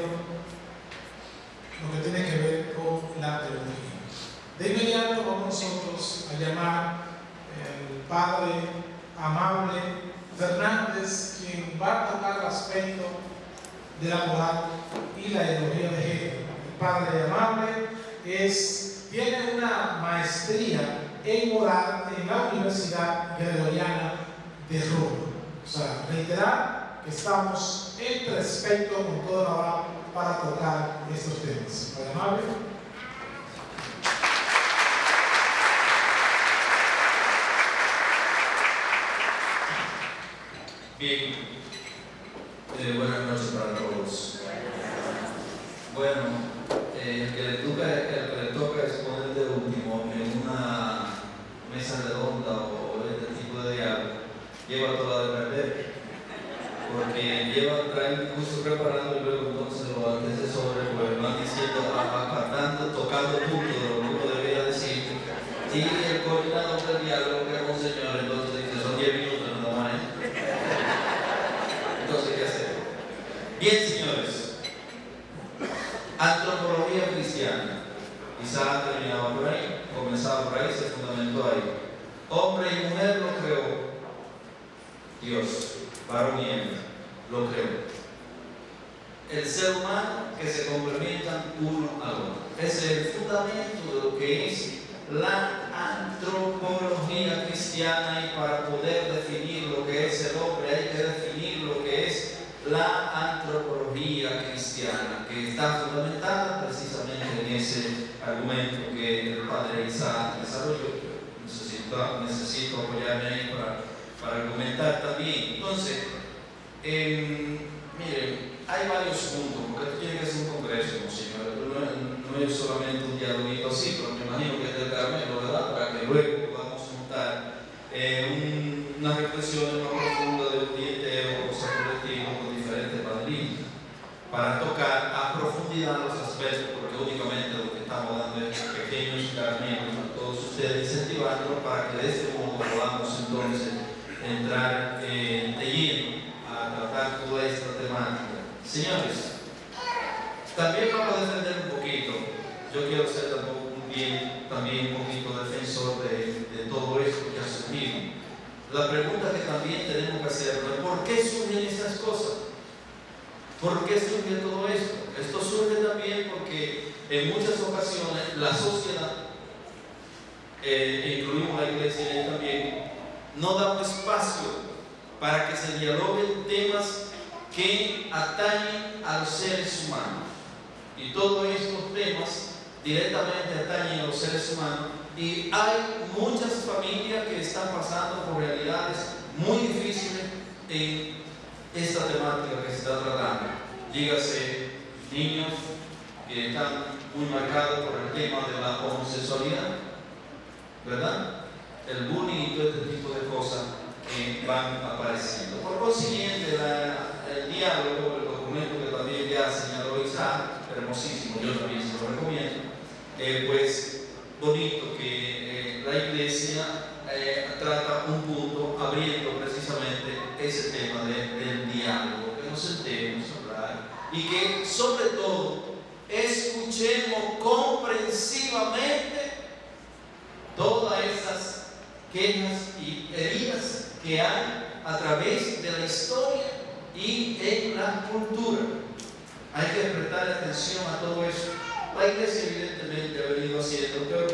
lo que tiene que ver con la teología. De inmediato vamos nosotros a llamar el Padre Amable Fernández, quien va a tocar el aspecto de la moral y la ideología de género. El Padre Amable es, tiene una maestría en moral en la Universidad Gregoriana de Roma. O sea, reiterar que estamos en respeto con toda la para tocar estos temas. Padre Amable. Bien, eh, buenas noches para todos. Bueno, eh, el, que le toca, el que le toca exponer de último en una mesa redonda o este tipo de diálogo lleva toda de perder, porque lleva, trae un curso preparando y pues van diciendo, apartando, tocando puntos de lo que uno debería decir, y el coordinador del diálogo que es un señor, entonces dice, son 10 minutos nada más. Entonces, ¿qué hacer? Bien, señores. Antropología cristiana. Quizás terminaba por ahí, comenzaba por ahí, se fundamentó ahí. Hombre y mujer lo creó Dios, varón y hembra, lo creó. El ser humano que se complementan uno al otro. Es el fundamento de lo que es la antropología cristiana y para poder definir lo que es el hombre hay que definir lo que es la antropología cristiana, que está fundamentada precisamente en ese argumento que el padre Isaac desarrolló. Necesito, necesito apoyarme ahí para, para argumentar también. Entonces, eh, miren, hay varios puntos, porque esto tiene que ser un señores. No, no, es solamente Señores, también vamos a defender un poquito. Yo quiero ser también, también un poquito defensor de, de, todo esto que ha surgido. La pregunta que también tenemos que hacer es ¿por qué surgen estas cosas? ¿Por qué surge todo esto? Esto surge también porque en muchas ocasiones la sociedad, eh, incluimos la iglesia también, no da un espacio para que se dialoguen temas que atañen a los seres humanos. Y todos estos temas directamente atañen a los seres humanos y hay muchas familias que están pasando por realidades muy difíciles en esta temática que se está tratando. Dígase niños que están muy marcados por el tema de la homosexualidad, ¿verdad? El bullying y todo este tipo de cosas que van apareciendo. Por consiguiente, la, el documento que también ya señaló Isaac, hermosísimo, yo también se lo recomiendo, eh, pues bonito que eh, la iglesia eh, trata un punto abriendo precisamente ese tema de, del diálogo, que nos sentemos a hablar y que sobre todo escuchemos comprensivamente todas esas quejas y heridas que hay a través de la historia y en la cultura. Hay que prestar atención a todo eso. La iglesia evidentemente ha venido haciendo, pero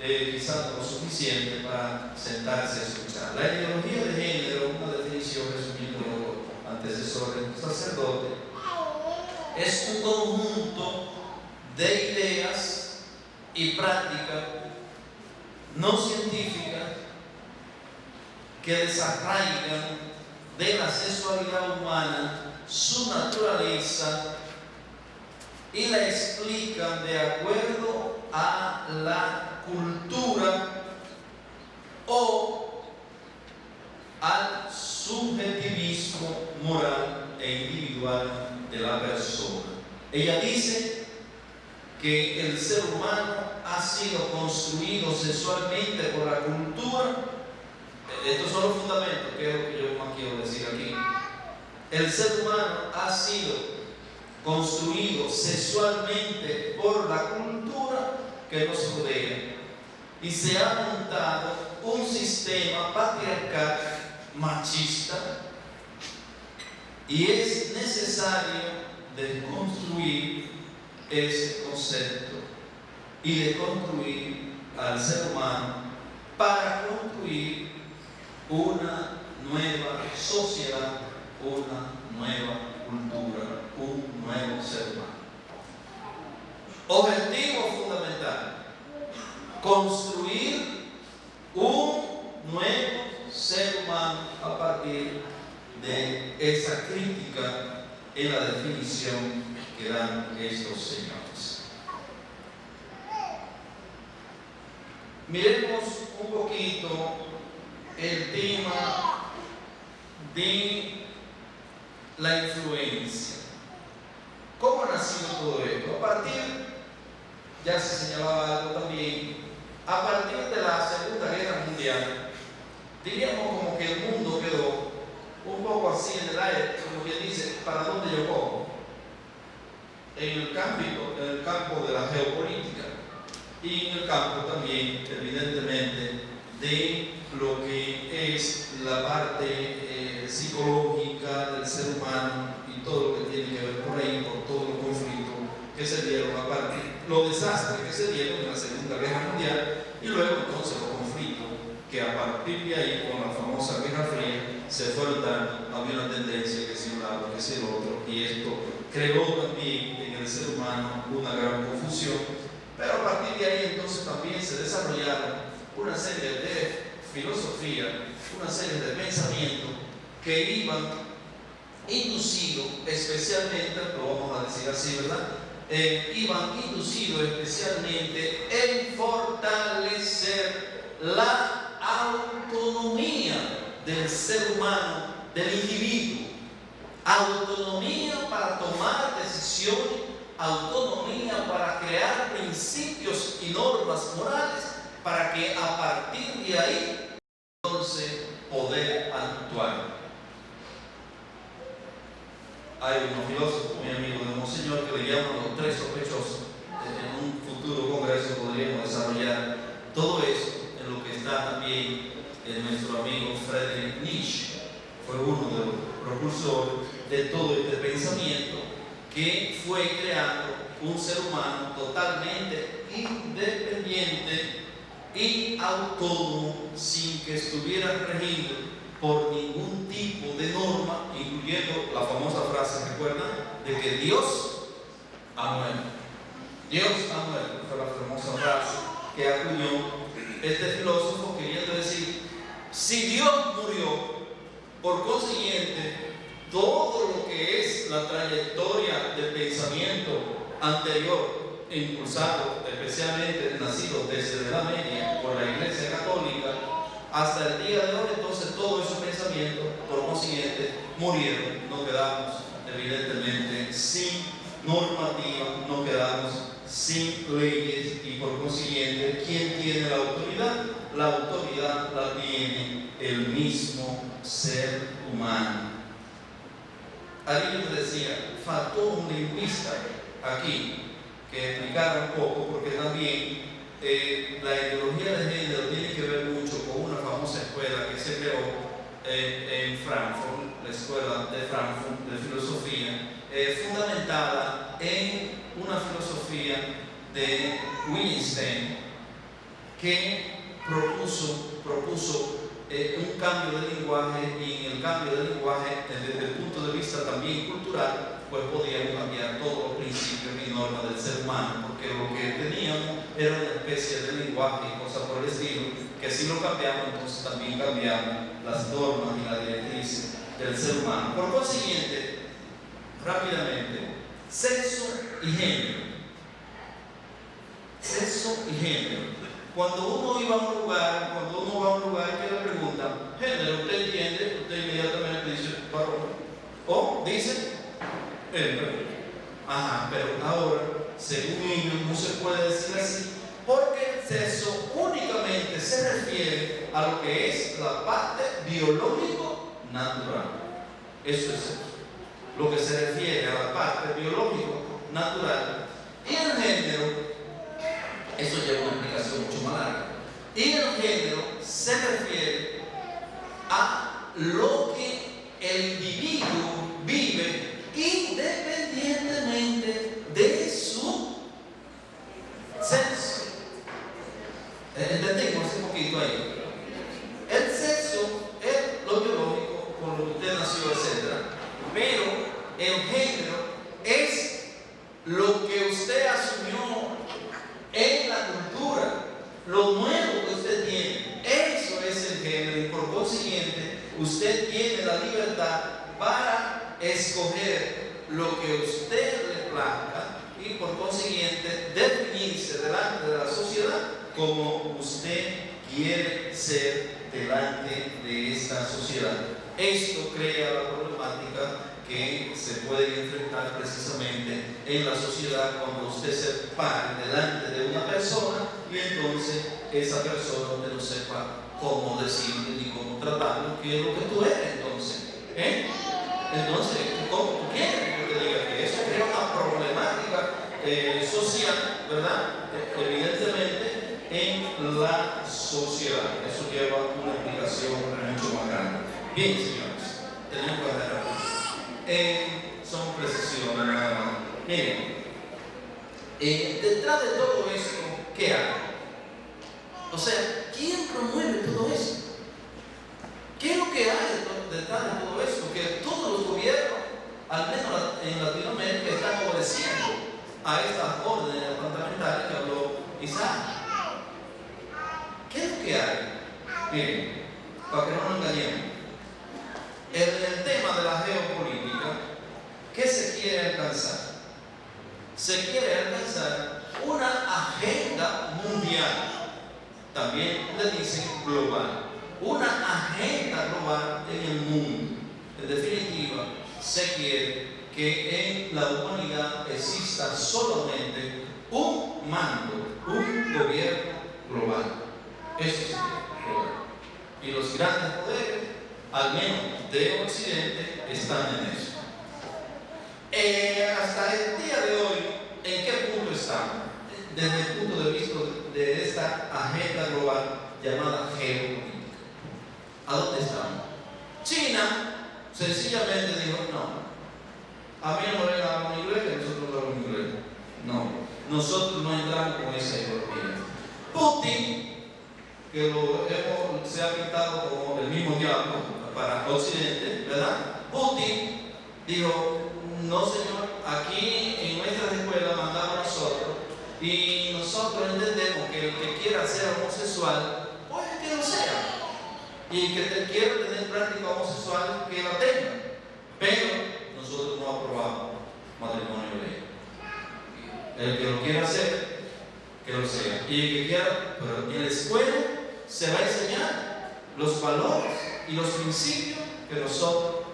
eh, quizás no lo suficiente para sentarse a escuchar. La ideología de género, una definición resumiendo antecesor del sacerdote, es un conjunto de ideas y prácticas no científicas que desarraigan de la sexualidad humana su naturaleza y la explican de acuerdo a la cultura o al subjetivismo moral e individual de la persona. Ella dice que el ser humano ha sido construido sexualmente por la cultura. Estos son los fundamentos, que es lo que yo más quiero decir aquí. El ser humano ha sido construido sexualmente por la cultura que nos rodea y se ha montado un sistema patriarcal machista y es necesario desconstruir ese concepto y de construir al ser humano para construir una nueva sociedad, una nueva cultura, un nuevo ser humano. Objetivo fundamental, construir un nuevo ser humano a partir de esa crítica en la definición que dan estos señores. Miremos un poquito el tema de la influencia. ¿Cómo ha nacido todo esto? A partir, ya se señalaba algo también, a partir de la Segunda Guerra Mundial, diríamos como que el mundo quedó un poco así en el aire, como quien dice, ¿para dónde cojo? En en el campo de la geopolítica y en el campo también, evidentemente, de lo que es la parte eh, psicológica del ser humano y todo lo que tiene que ver por ahí, por todos los conflictos que se dieron a partir, los desastres que se dieron en la Segunda Guerra Mundial y luego entonces los conflictos que a partir de ahí, con la famosa Guerra Fría, se fueron dando, había una tendencia que si un lado, que si el otro, y esto creó también en el ser humano una gran confusión, pero a partir de ahí entonces también se desarrollaron una serie de filosofía, una serie de pensamientos que iban inducidos especialmente, lo vamos a decir así, ¿verdad? Eh, iban inducidos especialmente en fortalecer la autonomía del ser humano, del individuo. Autonomía para tomar decisiones, autonomía para crear principios y normas morales para que a partir de ahí entonces poder actuar. Hay unos filósofos muy amigos de Monseñor que le llaman los tres sospechosos. En un futuro congreso podríamos desarrollar todo eso en lo que está también de nuestro amigo Friedrich Nietzsche, fue uno de los propulsores de todo este pensamiento que fue creando un ser humano totalmente independiente y autónomo sin que estuviera regido por ningún tipo de norma, incluyendo la famosa frase, ¿recuerdan? De que Dios ha. Dios ha fue la famosa frase que acuñó este filósofo queriendo decir si Dios murió, por consiguiente, todo lo que es la trayectoria del pensamiento anterior, impulsado especialmente nacido desde la media por la Iglesia Católica, hasta el día de hoy, entonces todos esos pensamientos, por consiguiente, murieron. No quedamos, evidentemente, sin normativa, no quedamos sin leyes y por consiguiente, ¿quién tiene la autoridad? La autoridad la tiene el mismo ser humano. Alguien decía, faltó un lingüista aquí que explicara un poco, porque también eh, la ideología de género tiene que ver mucho con una famosa escuela que se creó eh, en Frankfurt, la escuela de Frankfurt de filosofía, eh, fundamentada en una filosofía de Wittgenstein que propuso, propuso eh, un cambio de lenguaje y en el cambio de lenguaje desde el punto de vista también cultural pues podíamos cambiar todos normas del ser humano porque lo que teníamos era una especie de lenguaje y cosas por el estilo que si lo cambiamos entonces también cambiamos las normas y las directrices del ser humano por consiguiente rápidamente sexo y género sexo y género cuando uno iba a un lugar, cuando uno va a un lugar y le preguntan, género, ¿usted entiende? Usted inmediatamente dice, varón. O dice, hembra. Ajá, pero ahora, según ellos, no se puede decir así, porque el sexo únicamente se refiere a lo que es la parte biológico natural. Eso es sexo. Lo que se refiere a la parte biológico natural. Y el género eso lleva una explicación mucho más larga. Y el género se refiere a lo que el individuo vive independientemente de su sexo. Entendimos un poquito ahí. El sexo es lo biológico, con lo que usted nació, etc. Pero el género es lo que usted asumió en la cultura, lo nuevo que usted tiene. Eso es el género y por consiguiente usted tiene la libertad para escoger lo que usted le plazca y por consiguiente definirse delante de la sociedad como usted quiere ser delante de esta sociedad. Esto crea la problemática que se pueden enfrentar precisamente en la sociedad cuando usted se pare delante de una persona y entonces esa persona usted no sepa cómo decirle ni cómo tratarlo, que es lo que tú eres. ¿Eh? Entonces, ¿cómo tú quieres que te diga que eso crea una problemática eh, social, ¿verdad? Evidentemente en la sociedad. Eso lleva una explicación mucho más grande. Bien, señores, tenemos que hacer eh, son precisiones nada más. Miren, eh, detrás de todo esto, ¿qué hay? O sea, ¿quién promueve todo esto? ¿Qué es lo que hay detrás de todo esto? Que todos los gobiernos, al menos en Latinoamérica, están obedeciendo a estas órdenes fundamentales que habló Isaac. ¿Qué es lo que hay? Miren, para que no nos engañemos en el tema de la geopolítica, ¿qué se quiere alcanzar? Se quiere alcanzar una agenda mundial, también le dicen global, una agenda global en el mundo. En definitiva, se quiere que en la humanidad exista solamente un mando, un gobierno global. Eso es global. Y los grandes poderes al menos de Occidente, están en eso. Eh, hasta el día de hoy, ¿en qué punto estamos? Desde el punto de vista de esta agenda global llamada geopolítica. ¿A dónde estamos? China sencillamente dijo, no, a mí no vengan a inglés, que nosotros hablamos inglés. No, nosotros no entramos con esa ideología. Putin, que lo hemos, se ha pintado como el mismo diablo, para Occidente, ¿verdad? Putin dijo, no señor, aquí en nuestras escuelas mandamos a nosotros y nosotros entendemos que el que quiera ser homosexual, pues que lo sea. Y que te quiera tener práctica homosexual, que la tenga. Pero nosotros no aprobamos matrimonio ley. El que lo quiera hacer, que lo sea. Y el que quiera, pero en la escuela se va a enseñar los valores y los principios que nosotros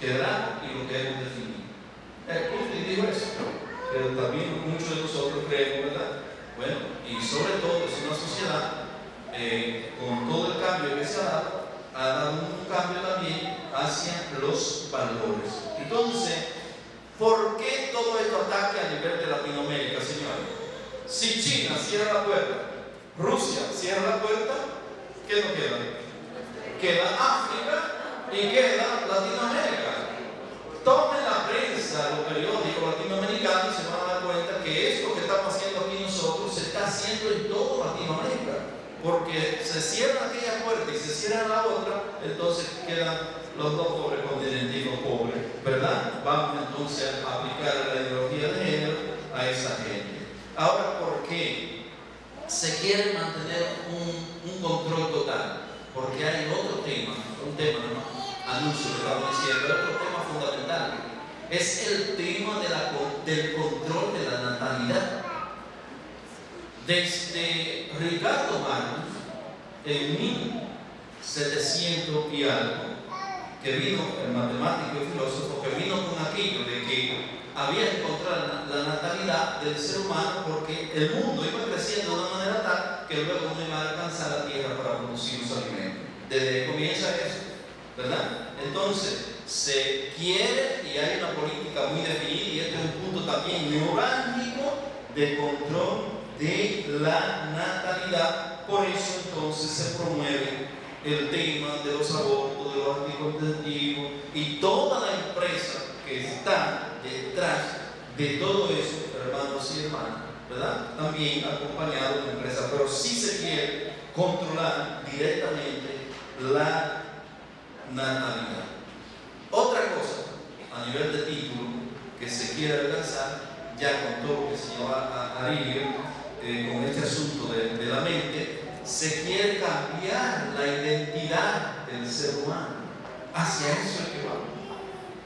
quedarán y lo que hemos definido. El dijo eso, pero también muchos de nosotros creemos, ¿verdad? Bueno, y sobre todo es una sociedad eh, con todo el cambio que se ha dado, ha dado un cambio también hacia los valores. Entonces, ¿por qué todo esto ataque a nivel de Latinoamérica, señores? Si China cierra la puerta, Rusia cierra la puerta, ¿qué nos queda? queda África y queda Latinoamérica. Tomen la prensa los periódicos latinoamericanos y se van a dar cuenta que esto que estamos haciendo aquí nosotros se está haciendo en todo. Porque se cierra aquella puerta y se cierra la otra, entonces quedan los dos pobres continentes pobres, ¿verdad? Vamos entonces a aplicar la ideología de género a esa gente. Ahora, ¿por qué se quiere mantener un, control total? Porque hay otro tema, un tema, no, anuncio que estamos diciendo, otro tema fundamental. Es el tema del control de la natalidad. Desde Ricardo Magnus, en 1700 y algo, que vino, el matemático y filósofo, que vino con aquello de que había que encontrar la, natalidad del ser humano porque el mundo iba creciendo de una manera tal que luego no iba a alcanzar la tierra para producir los alimentos. Desde comienza eso, ¿verdad? Entonces, se quiere y hay una política muy definida y este es un punto también neurálgico de control de la natalidad. Por eso entonces se promueve el tema de los abortos, de los anticonceptivos y toda la empresa que está detrás de todo eso, hermanos y hermanas, ¿verdad? También acompañado de la empresa, pero sí se quiere controlar directamente la natalidad. Otra cosa, a nivel de título, que se quiere alcanzar, ya con todo lo que señalaba Arilio, eh, con este asunto de, la mente, se quiere cambiar la identidad del ser humano. Hacia eso es que vamos.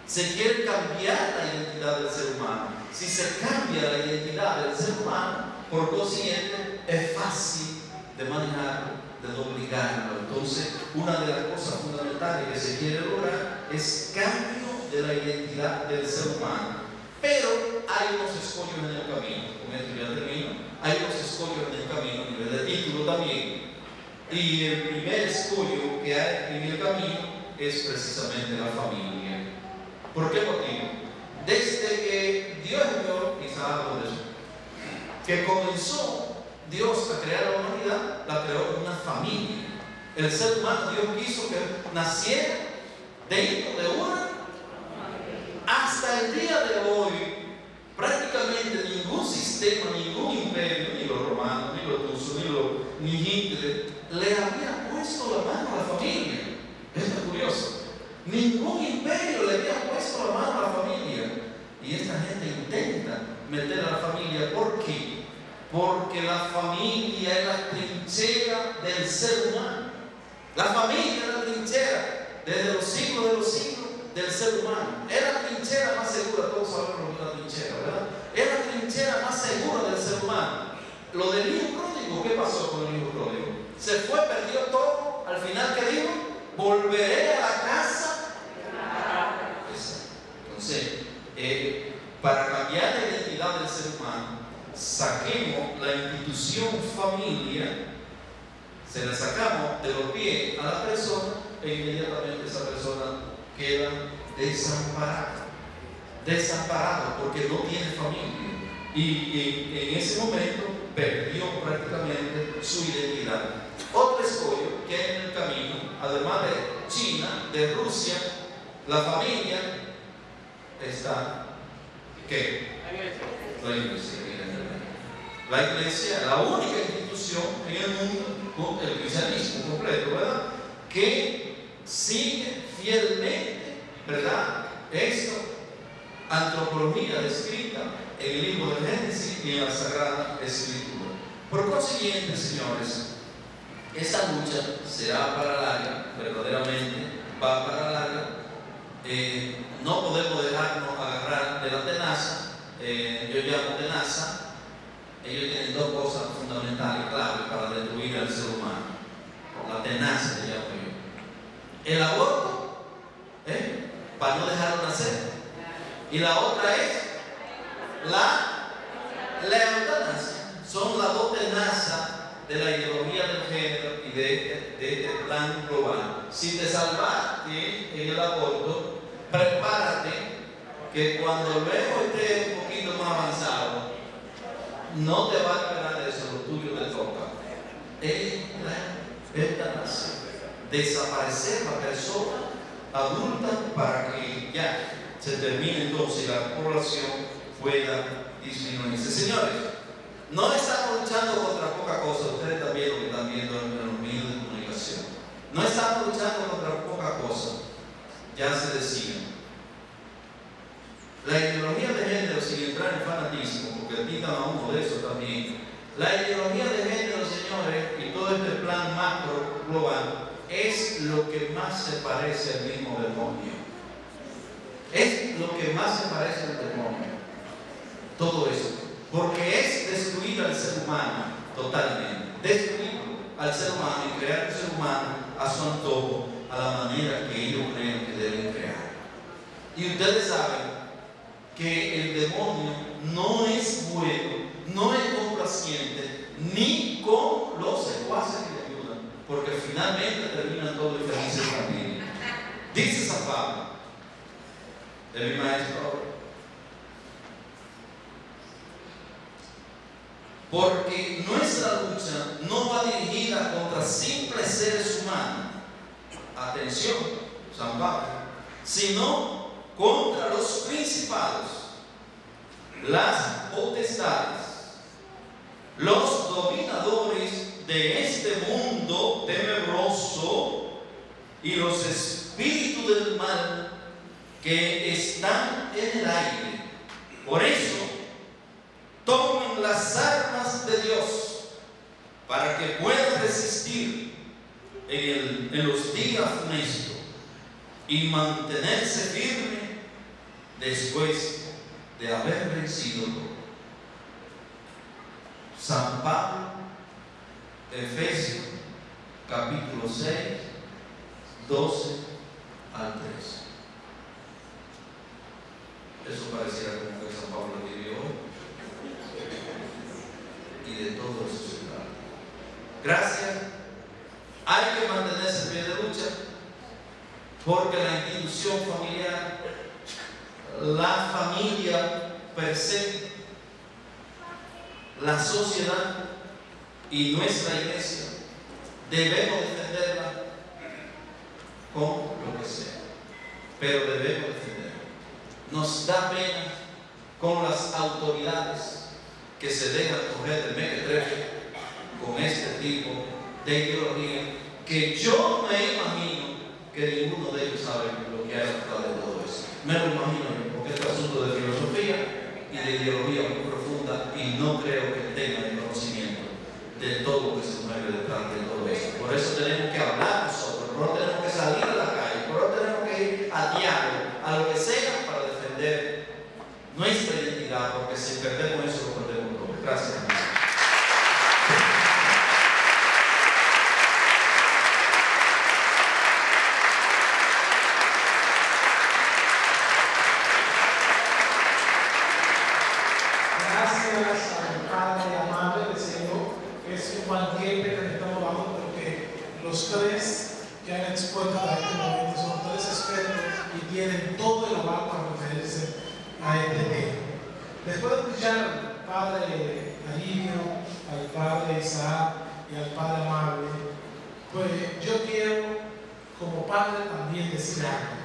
Se quiere cambiar la identidad del ser humano. Si se cambia la identidad del ser humano, por consiguiente, es fácil de manejarlo, de obligarlo. Entonces, una de las cosas fundamentales que se quiere lograr es cambio de la identidad del ser humano. Pero hay unos escollos en el camino, con esto ya termino hay unos escollos en el camino, a nivel de título también. Y el primer escollo que hay en el camino es precisamente la familia. ¿Por qué motivo? Desde que Dios vio, quizás que comenzó Dios a crear la humanidad, la creó una familia. El ser humano, Dios quiso que naciera dentro de una. Hasta el día de hoy, prácticamente ningún sistema, ningún imperio, ni los romanos, ni los rusos, ni, Hitler, le había puesto la mano a la familia. Esto es curioso. Ningún imperio le había puesto la mano a la familia. Y esta gente intenta meter a la familia. ¿Por qué? Porque la familia es la trinchera del ser humano. La familia es la trinchera desde los siglos de los siglos del ser humano. Es la trinchera más segura, todos sabemos lo que Es la trinchera más segura del ser humano. Lo del hijo pródigo, ¿qué pasó con el hijo pródigo? Se fue, perdió todo, al final ¿qué dijo? Volveré a la casa. Entonces, eh, para cambiar la identidad del ser humano, saquemos la institución familia, se la sacamos de los pies a la persona e inmediatamente esa persona queda desamparado. Desamparado porque no tiene familia. Y, en ese momento perdió prácticamente su identidad. Otro escollo que hay en el camino, además de China, de Rusia, la familia está. ¿Qué? La iglesia. La iglesia, la única institución en el mundo, el cristianismo completo, ¿verdad? Que sigue fielmente, ¿verdad? Esto, antropología descrita en el libro de Génesis y en la Sagrada Escritura. Por consiguiente, señores, esta lucha será para larga, verdaderamente va para larga. Eh, no podemos dejarnos agarrar de la tenaza. Eh, yo llamo tenaza. Ellos tienen dos cosas fundamentales, claves para destruir al ser humano. La tenaza, le llamo yo. El aborto ¿eh? para no dejarlo nacer. Y la otra es la, la Son las dos tenazas de la ideología del género y de este, plan global. Si te salvaste en el aborto, prepárate que cuando luego esté un poquito más avanzado, no te va a esperar eso, lo tuyo te toca. Es la eutanasia. Desaparecer la persona adulta para que ya se termine entonces la población pueda disminuirse. Señores, no estamos luchando contra poca cosa, ustedes también lo que están viendo en los medios de comunicación. No estamos luchando contra poca cosa, ya se decía. La ideología de género, sin entrar en fanatismo, porque quitan a uno de eso también, la ideología de género, señores, y todo este plan macro global, es lo que más se parece al mismo demonio. Lo que más se parece al demonio. Todo eso. Porque es destruir al ser humano totalmente. Destruir al ser humano y crear un ser humano a su antojo, a la manera que ellos creen que deben crear. Y ustedes saben que el demonio no es bueno, no es complaciente, ni con los secuaces que le ayudan, porque finalmente terminan todos felices también. Dice San Pablo, de mi maestro. Porque nuestra lucha no va dirigida contra simples seres humanos, atención, San Pablo, sino contra los principados, las potestades, los dominadores de este mundo tenebroso y los espíritus del mal que están en el aire. Por eso, tomen las armas de Dios para que puedan resistir en, en los días funestos y mantenerse firme después de haber vencido. San Pablo, Efesios, capítulo 6, 12 al 13. Eso pareciera como que San Pablo vivió. Y de todo eso se. Gracias. Hay que mantenerse en pie de lucha porque la institución familiar, la familia per se, la sociedad y nuestra iglesia debemos defenderla con lo que sea, pero debemos defenderla. Nos da pena con las autoridades que se dejan coger de mequetrefe con este tipo de ideología que yo me imagino que ninguno de ellos sabe lo que hay detrás de todo eso. Me lo imagino yo, porque es un asunto de filosofía y de ideología muy profunda y no creo que tengan el conocimiento de todo lo que se mueve detrás de todo eso. Por eso tenemos que hablar nosotros, por eso tenemos que salir a la calle, por eso tenemos que ir a diario, a lo que sea para defender nuestra identidad, porque si perdemos eso lo perdemos todo. Gracias. Gracias al Padre amable del Señor, que es un banquete que estamos dando, porque los tres que han expuesto a este momento son tres expertos y tienen todo el aval para referirse a este tema. Después de escuchar al Padre Alivio, al Padre Isaac y al Padre Amable, pues yo quiero, como padre, también decir algo.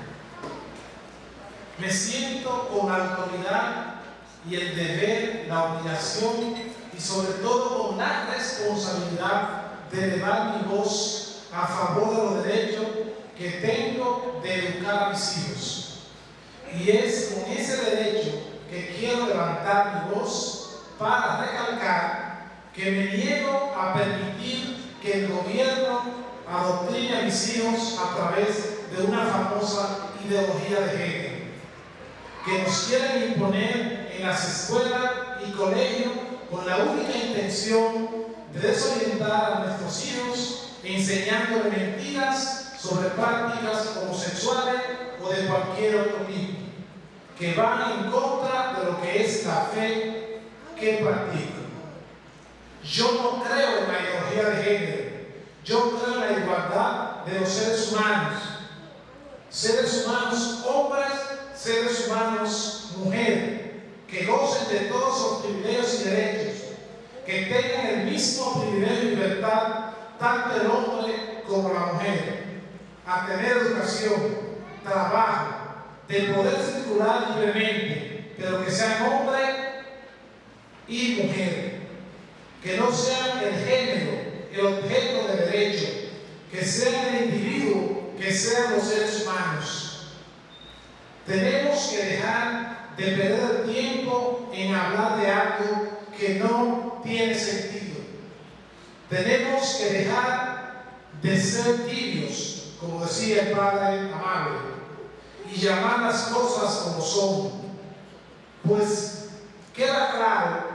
Me siento con autoridad y el deber, la obligación y sobre todo con la responsabilidad de elevar mi voz a favor de los derechos que tengo de educar a mis hijos. Y es con ese derecho que quiero levantar mi voz para recalcar que me niego a permitir que el gobierno adoctrine a mis hijos a través de una famosa ideología de género que nos quieren imponer en las escuelas y colegios con la única intención de desorientar a nuestros hijos enseñándole mentiras sobre prácticas homosexuales o de cualquier otro tipo, que van en contra de lo que es la fe que practican. Yo no creo en la ideología de género, yo creo en la igualdad de los seres humanos, seres humanos hombres, seres humanos mujeres, que gocen de todos los privilegios y derechos, que tengan el mismo privilegio y libertad tanto el hombre como la mujer, a tener educación, trabajo, de poder circular libremente, pero que sean hombre y mujer, que no sean el género, el objeto de derecho, que sean el individuo, que sean los seres humanos. Tenemos que dejar de perder tiempo en hablar de algo que no tiene sentido. Tenemos que dejar de ser tibios, como decía el Padre amable, y llamar las cosas como son. Pues queda claro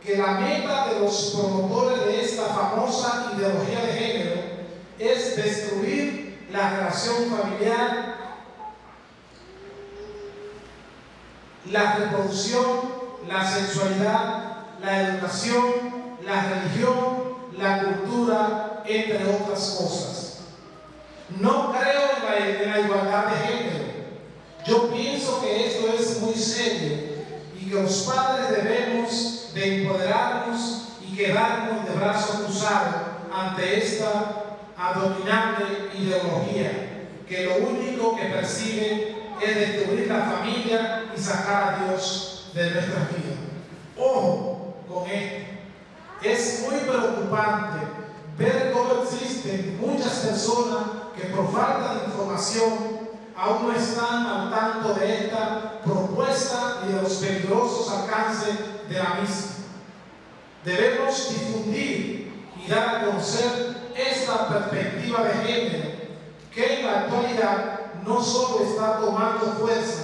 que la meta de los promotores de esta famosa ideología de género es destruir la relación familiar, la reproducción, la sexualidad, la educación, la religión, la cultura, entre otras cosas. No creo en la, en la igualdad de género. Yo pienso que esto es muy serio y que los padres debemos de empoderarnos y quedarnos de brazos cruzados ante esta abominable ideología que lo único que persigue es destruir la familia y sacar a Dios de nuestra vida. Ojo con esto. Es muy preocupante ver cómo existen muchas personas que por falta de información aún no están al tanto de esta propuesta y de los peligrosos alcances de la misma. Debemos difundir y dar a conocer esta perspectiva de género que en la actualidad no solo está tomando fuerza,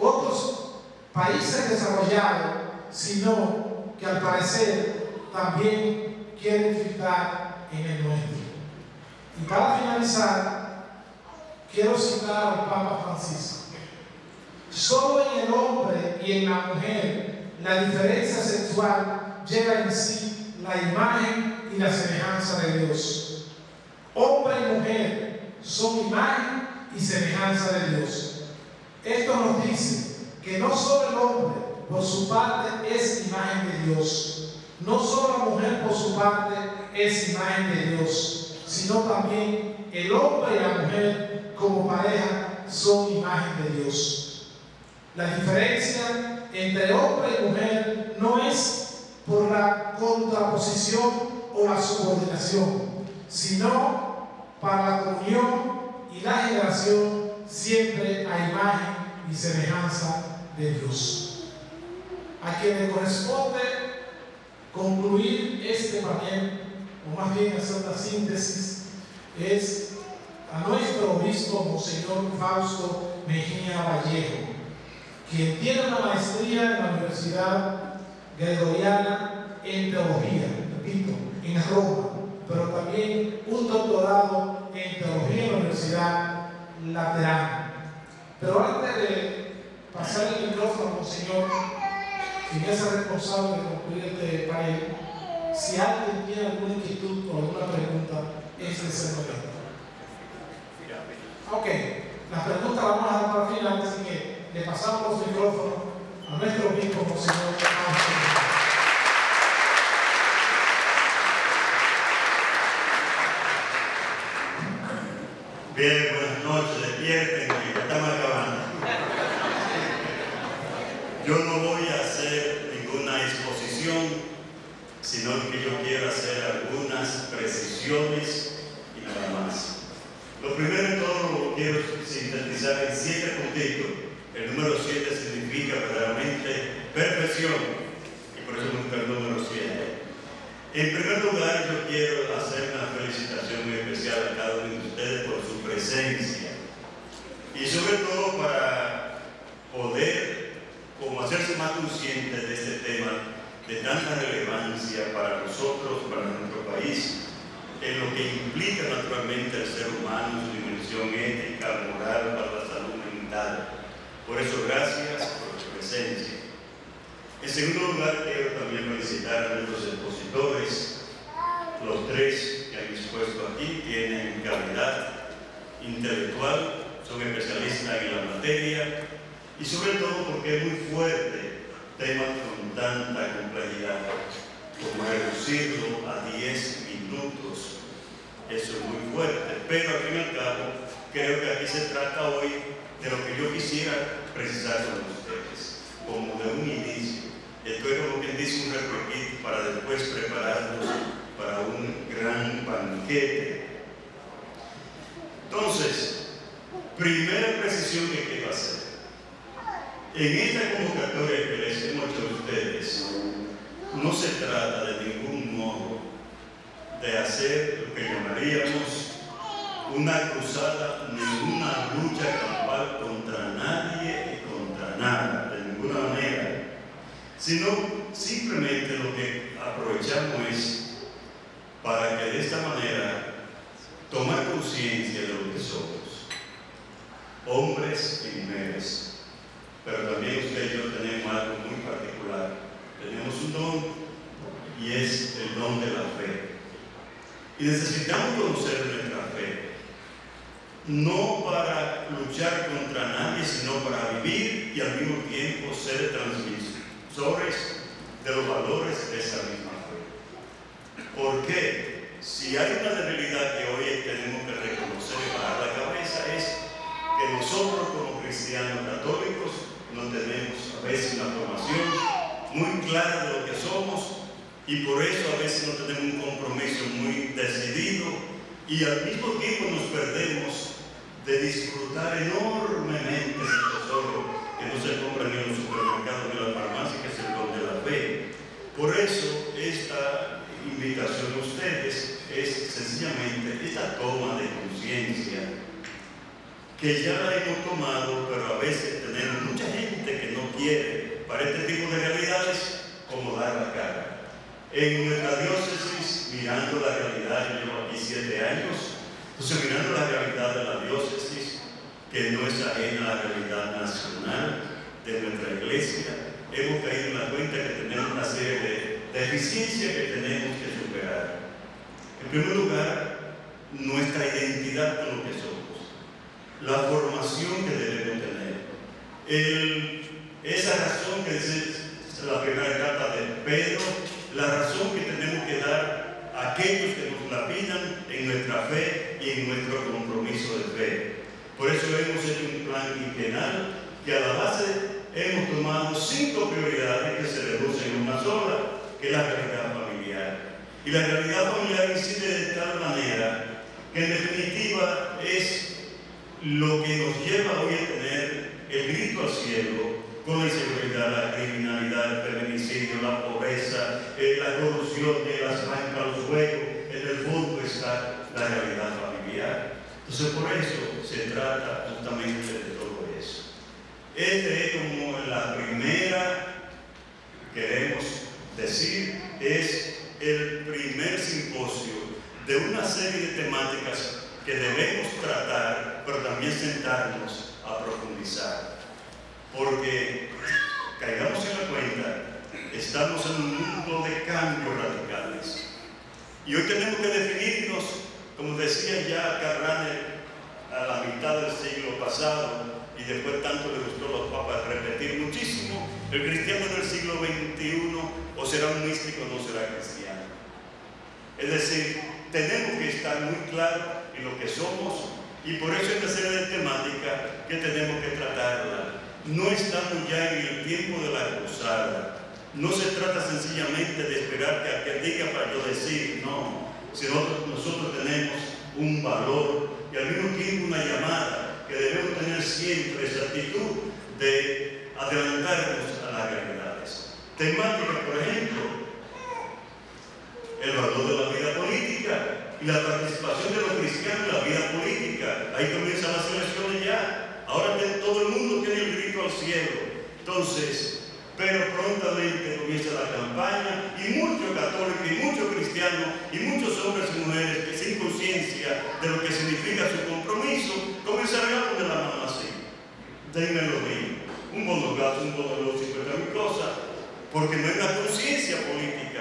otros países desarrollados, sino que al parecer también quieren fijar en el nuestro. Y para finalizar, quiero citar al Papa Francisco. Solo en el hombre y en la mujer la diferencia sexual lleva en sí la imagen y la semejanza de Dios. Hombre y mujer son imagen y semejanza de Dios. Esto nos dice que no solo el hombre por su parte es imagen de Dios, no solo la mujer por su parte es imagen de Dios, sino también el hombre y la mujer como pareja son imagen de Dios. La diferencia entre hombre y mujer no es por la contraposición o la subordinación, sino para la comunión y la generación siempre a imagen y semejanza de Dios. A quien le corresponde concluir este panel, o más bien hacer la síntesis, es a nuestro obispo Monseñor Fausto Mejía Vallejo, quien tiene una maestría en la Universidad Gregoriana en Teología, repito, en Roma, pero también un doctorado en Teología en la Universidad Laterana. Pero antes de pasar el micrófono Monseñor, quien es el responsable de concluir este panel, si alguien tiene alguna inquietud o alguna pregunta, este es el momento. Ok, las preguntas las vamos a dar para el final, así que le pasamos los micrófonos a nuestro obispo, Monseñor Bien, buenas noches, despierten, que estamos acabando. Yo no voy a hacer ninguna exposición, sino que yo quiero hacer algunas precisiones y nada más. Lo primero de todo lo quiero sintetizar en siete puntitos. El número siete significa verdaderamente perfección, y por eso gusta el número siete. En primer lugar, yo quiero hacer una felicitación muy especial a cada uno de ustedes por su presencia y sobre todo para poder como hacerse más conscientes de este tema de tanta relevancia para nosotros, para nuestro país, en lo que implica naturalmente al ser humano, su dimensión ética, moral, para la salud mental. Por eso, gracias por su presencia. En segundo lugar, quiero también felicitar a nuestros expositores. Los tres que han expuesto aquí tienen calidad intelectual, son especialistas en la materia y sobre todo porque es muy fuerte temas con tanta complejidad como reducirlo a 10 minutos eso es muy fuerte, pero al fin y al cabo creo que aquí se trata hoy de lo que yo quisiera precisar con ustedes, como de un inicio. Esto es como quien dice un recorrido para después prepararnos para un gran banquete. Entonces, primera precisión que quiero hacer. En esta convocatoria que les hemos hecho a ustedes, no se trata de ningún modo de hacer lo que llamaríamos una cruzada ni una lucha campal contra nadie y contra nada, de ninguna manera, sino simplemente lo que aprovechamos es para que de esta manera tomar conciencia de lo que somos, hombres y mujeres, pero también usted y yo tenemos algo muy particular, tenemos un don y es el don de la fe. Y necesitamos conocer nuestra fe, no para luchar contra nadie, sino para vivir y al mismo tiempo ser transmisores de los valores de esa misma fe. ¿Por qué? Si hay una debilidad que hoy tenemos que reconocer y bajar la cabeza es que nosotros como cristianos católicos no tenemos a veces una formación muy clara de lo que somos y por eso a veces no tenemos un compromiso muy decidido y al mismo tiempo nos perdemos de disfrutar enormemente ese tesoro que no se compra ni en los supermercados ni en la farmacia, que es el don de la fe. Por eso esta invitación a ustedes es sencillamente esta toma de conciencia que ya la hemos tomado, pero a veces tenemos mucha gente que no quiere para este tipo de realidades como dar la cara. En nuestra diócesis, mirando la realidad, yo llevo aquí siete años, entonces mirando la realidad de la diócesis, que no es ajena a la realidad nacional de nuestra iglesia, hemos caído en la cuenta que tenemos una serie de deficiencias que tenemos que superar. En primer lugar, nuestra identidad con lo que somos, la formación que debemos tener, esa razón que dice la primera carta de Pedro, la razón que tenemos que dar a aquellos que nos la pidan en nuestra fe y en nuestro compromiso de fe. Por eso hemos hecho un plan quinquenal que a la base hemos tomado cinco prioridades que se reducen en una sola, que es la realidad familiar. Y la realidad familiar incide de tal manera que en definitiva es lo que nos lleva hoy a tener el grito al cielo con la inseguridad, la criminalidad, el feminicidio, la pobreza, eh, la corrupción de las bancas, los juegos, en el fondo está la realidad familiar. Entonces por eso se trata justamente de todo eso. Este es como la primera, queremos decir, es el primer simposio de una serie de temáticas que debemos tratar, pero también sentarnos a profundizar porque caigamos en la cuenta, estamos en un mundo de cambios radicales. Y hoy tenemos que definirnos, como decía ya Carrane a la mitad del siglo pasado, y después tanto le gustó a los papas repetir muchísimo, el cristiano del siglo XXI o será un místico o no será cristiano. Es decir, tenemos que estar muy claros en lo que somos y por eso esta serie de temática que tenemos que tratarla no estamos ya en el tiempo de la cruzada. No se trata sencillamente de esperar que aquel diga para yo decir, no, sino nosotros tenemos un valor y al mismo tiempo una llamada que debemos tener siempre esa actitud de adelantarnos a las realidades. Temática, por ejemplo, el valor de la vida política y la participación de los cristianos en la vida política. Ahí comienzan las elecciones ya. Ahora todo el mundo tiene el grito al cielo. Entonces, pero prontamente comienza la campaña y muchos católicos y muchos cristianos y muchos hombres y mujeres que sin conciencia de lo que significa su compromiso comenzarán a poner la mano así. Denme lo mío. Un bono gato, un bono de los 50 mil cosas, porque no hay una conciencia política.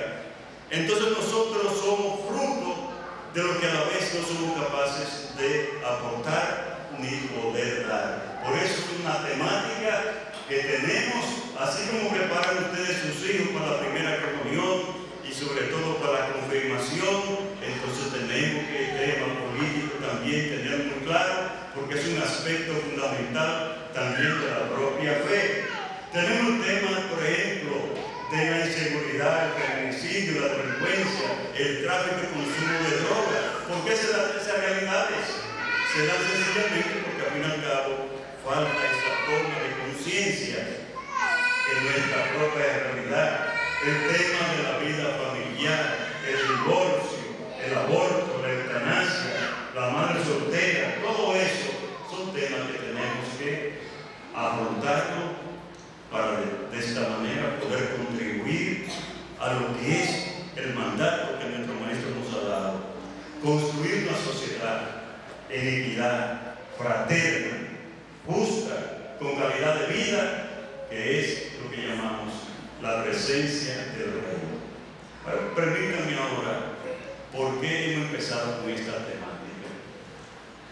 Entonces nosotros somos fruto de lo que a la vez no somos capaces de aportar ni poder dar. Por eso es una temática que tenemos, así como preparan ustedes sus hijos para la primera comunión y sobre todo para la confirmación, entonces tenemos que el tema político también tener muy claro, porque es un aspecto fundamental también de la propia fe. Tenemos un tema, por ejemplo, de la inseguridad femenina la delincuencia, el tráfico y consumo de drogas. ¿Por qué se dan esas realidades? Se dan sencillamente porque al fin y al cabo falta esa toma de conciencia en nuestra propia realidad. El tema de la vida familiar, el divorcio, el aborto, la eutanasia, la madre soltera, todo eso son temas que tenemos que afrontarlo para de, esta manera poder a lo que es el mandato que nuestro maestro nos ha dado. Construir una sociedad en equidad, fraterna, justa, con calidad de vida, que es lo que llamamos la presencia del reino. Bueno, permítanme ahora, ¿por qué hemos empezado con esta temática?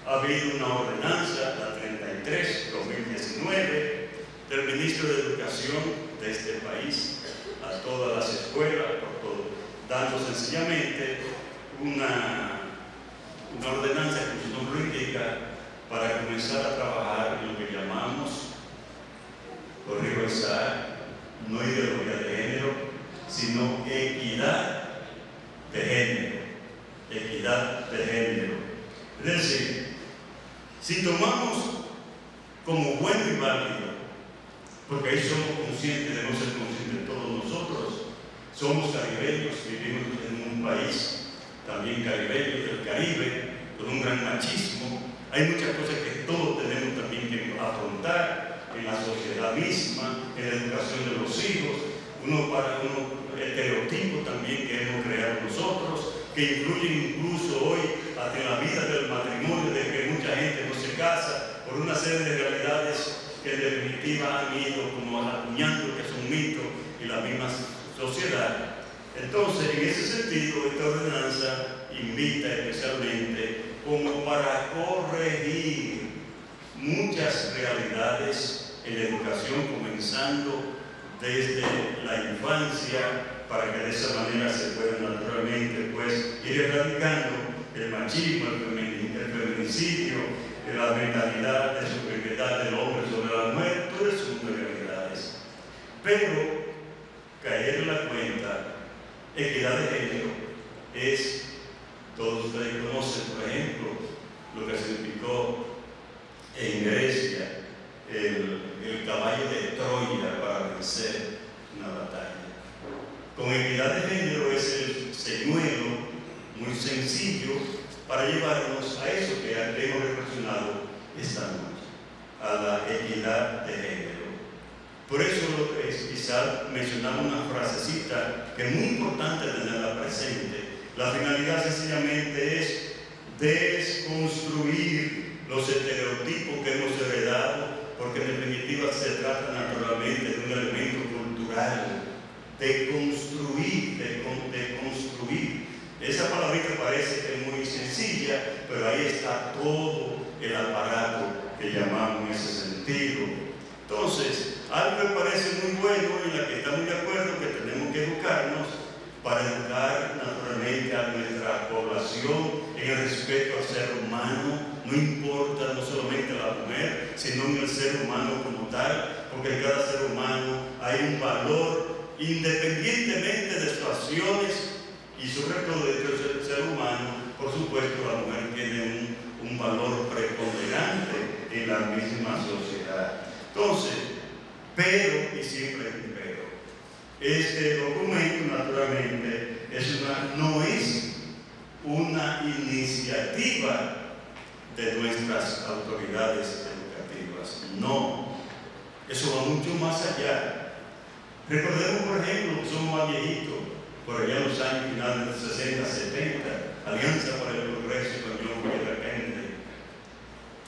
Ha habido una ordenanza, la 33-2019, del ministro de Educación de este país a todas las escuelas, por todo, dando sencillamente una, una ordenanza indica para comenzar a trabajar en lo que llamamos, corrijo esa, no ideología de género, sino equidad de género, equidad de género. Es decir, si tomamos como bueno y válido porque ahí somos conscientes, de no ser conscientes todos nosotros. Somos caribeños, vivimos en un país también caribeño, del Caribe, con un gran machismo. Hay muchas cosas que todos tenemos también que afrontar en la sociedad misma, en la educación de los hijos, uno para uno estereotipos también que hemos creado nosotros, que influyen incluso hoy hasta la vida del matrimonio, de que mucha gente no se casa por una serie de realidades que definitiva han ido como acuñando que es un mito y la misma sociedad. Entonces, en ese sentido, esta ordenanza invita especialmente como para corregir muchas realidades en la educación, comenzando desde la infancia, para que de esa manera se pueda naturalmente pues, ir erradicando el machismo, el feminicidio, la mentalidad de superioridad del hombre sobre la mujer, Pero caer en la cuenta, equidad de género, es, todos ustedes conocen, por ejemplo, lo que significó en Grecia el, el caballo de Troya para vencer una batalla. Con equidad de género es el señuelo muy sencillo para llevarnos a eso que hemos reflexionado esta noche, a la equidad de género. Por eso quizás mencionamos una frasecita que es muy importante tenerla presente. La finalidad sencillamente es desconstruir los estereotipos que hemos heredado, porque en definitiva se trata naturalmente de un elemento cultural, de construir, de, de construir esa palabrita parece que es muy sencilla, pero ahí está todo el aparato que llamamos ese sentido. Entonces, algo me parece muy bueno y en la que estamos de acuerdo que tenemos que educarnos para educar naturalmente a nuestra población en el respeto al ser humano, no importa no solamente a la mujer, sino en el ser humano como tal, porque en cada ser humano hay un valor independientemente de sus acciones y sobre todo del ser humano, por supuesto, la mujer tiene un valor preponderante en la misma sociedad. Entonces, pero, y siempre hay un pero, este documento naturalmente es una, no es una iniciativa de nuestras autoridades educativas, no, eso va mucho más allá. Recordemos, por ejemplo, que somos más viejitos, por allá en los años finales de los 60, 70, Alianza para el Progreso con John.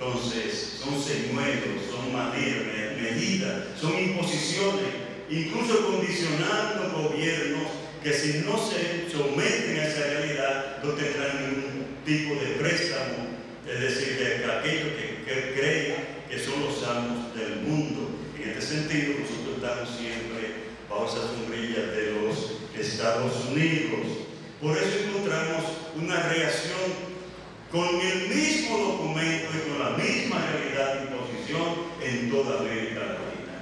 Entonces, son señuelos, son medidas, son imposiciones, incluso condicionando gobiernos que si no se someten a esa realidad no tendrán ningún tipo de préstamo, es decir, de aquellos que, creen que son los amos del mundo. En este sentido, nosotros estamos siempre bajo esa sombrilla de los Estados Unidos. Por eso encontramos una reacción con el mismo documento y con la misma realidad de imposición en toda América Latina.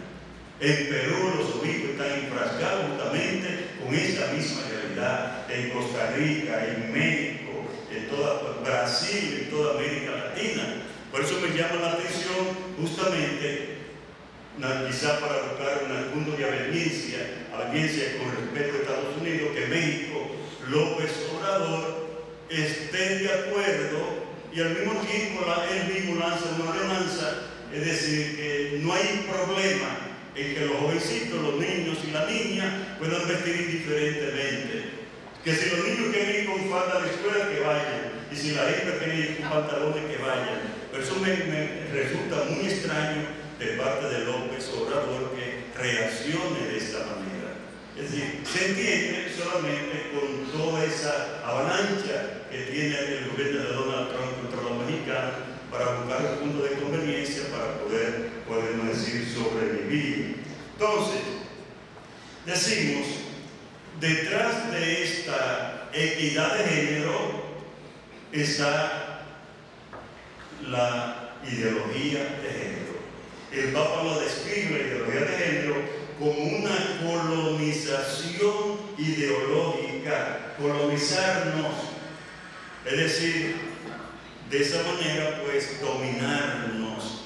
En Perú los obispos están enfrascados justamente con esta misma realidad. En Costa Rica, en México, en toda Brasil, en toda América Latina. Por eso me llama la atención justamente quizá para buscar un punto de audiencia, audiencia con respecto a Estados Unidos, que México, López Obrador, esté de acuerdo y al mismo tiempo la, él mismo lanza una ordenanza, es decir, que no hay problema en que los jovencitos, los niños y la niña puedan vestir indiferentemente. Que si los niños quieren ir con falda la escuela, que vayan. Y si la hija quiere ir con pantalones, que vayan. Pero eso me, me resulta muy extraño de parte de López Obrador que reaccione de esta manera. Es decir, se entiende solamente con toda esa avalancha que tiene el gobierno de Donald Trump contra los mexicanos para buscar un punto de conveniencia para poder, podemos decir, sobrevivir. Entonces, decimos, detrás de esta equidad de género está la ideología de género el Papa lo describe, la ideología de género, como una colonización ideológica, colonizarnos, es decir, de esa manera pues dominarnos.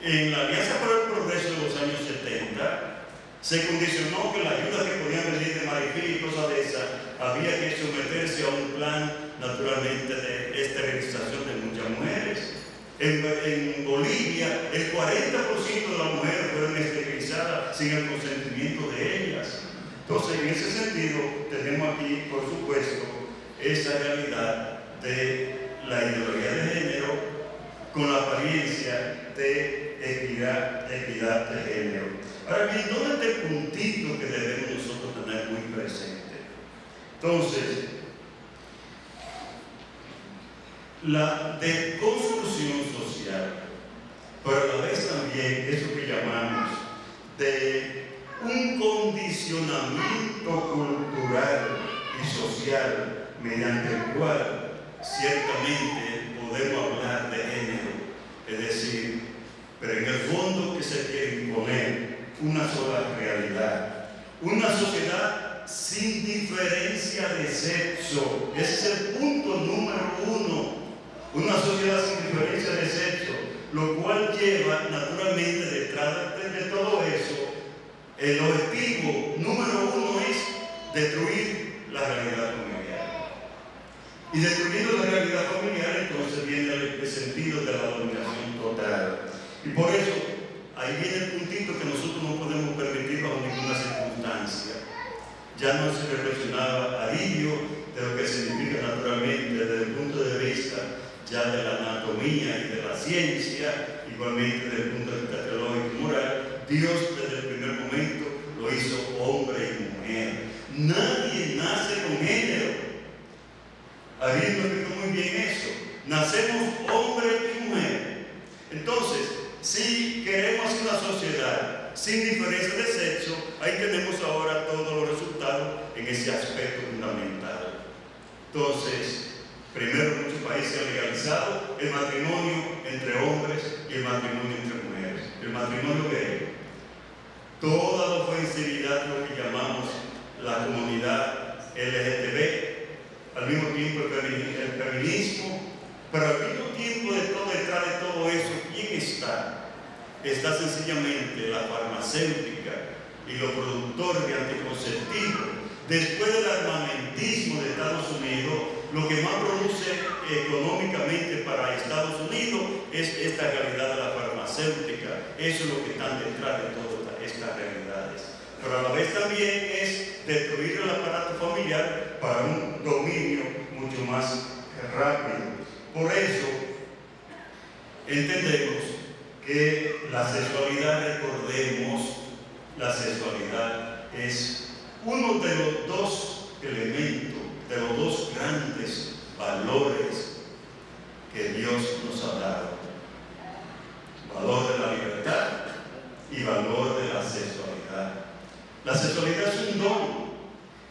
En la Alianza para el Progreso de los años 70 se condicionó que la ayuda que podían venir de Marifí y cosas de esas había que someterse a un plan naturalmente de esterilización de muchas mujeres. En, Bolivia, el 40% de las mujeres fueron esterilizadas sin el consentimiento de ellas. Entonces, en ese sentido, tenemos aquí, por supuesto, esa realidad de la ideología de género con la apariencia de equidad, equidad de género. Ahora bien, ¿dónde está el puntito que debemos nosotros tener muy presente? Entonces, la deconstrucción social, pero a la vez también eso que llamamos de un condicionamiento cultural y social mediante el cual ciertamente podemos hablar de género, es decir, pero en el fondo que se quiere imponer una sola realidad, una sociedad sin diferencia de sexo. Ese es el punto número uno. Una sociedad sin diferencia de sexo, lo cual lleva naturalmente detrás de, todo eso, el objetivo número uno es destruir la realidad familiar. Y destruyendo la realidad familiar, entonces viene el, sentido de la dominación total. Y por eso, ahí viene el puntito que nosotros no podemos permitir bajo ninguna circunstancia. Ya no se reflexionaba alivio de lo que significa naturalmente desde el punto de vista ya de la anatomía y de la ciencia, igualmente desde el punto de vista teológico y moral, Dios desde el primer momento lo hizo hombre y mujer. Nadie nace con género. Ariel me explicó muy bien eso. Nacemos hombre y mujer. Entonces, si queremos una sociedad sin diferencia de sexo, ahí tenemos ahora todos los resultados en ese aspecto fundamental. Entonces, Primero, muchos países han legalizado el matrimonio entre hombres y el matrimonio entre mujeres. El matrimonio gay. Toda la ofensividad, lo que llamamos la comunidad LGTB, al mismo tiempo el feminismo, pero al mismo tiempo de todo, detrás de todo eso, ¿quién está? Está sencillamente la farmacéutica y los productores de anticonceptivos. Después del armamentismo de Estados Unidos, lo que más produce económicamente para Estados Unidos es esta realidad de la farmacéutica. Eso es lo que está detrás de todas estas realidades. Pero a la vez también es destruir el aparato familiar para un dominio mucho más rápido. Por eso entendemos que la sexualidad, recordemos, la sexualidad es uno de los dos elementos de los dos grandes valores que Dios nos ha dado. Valor de la libertad y valor de la sexualidad. La sexualidad es un don,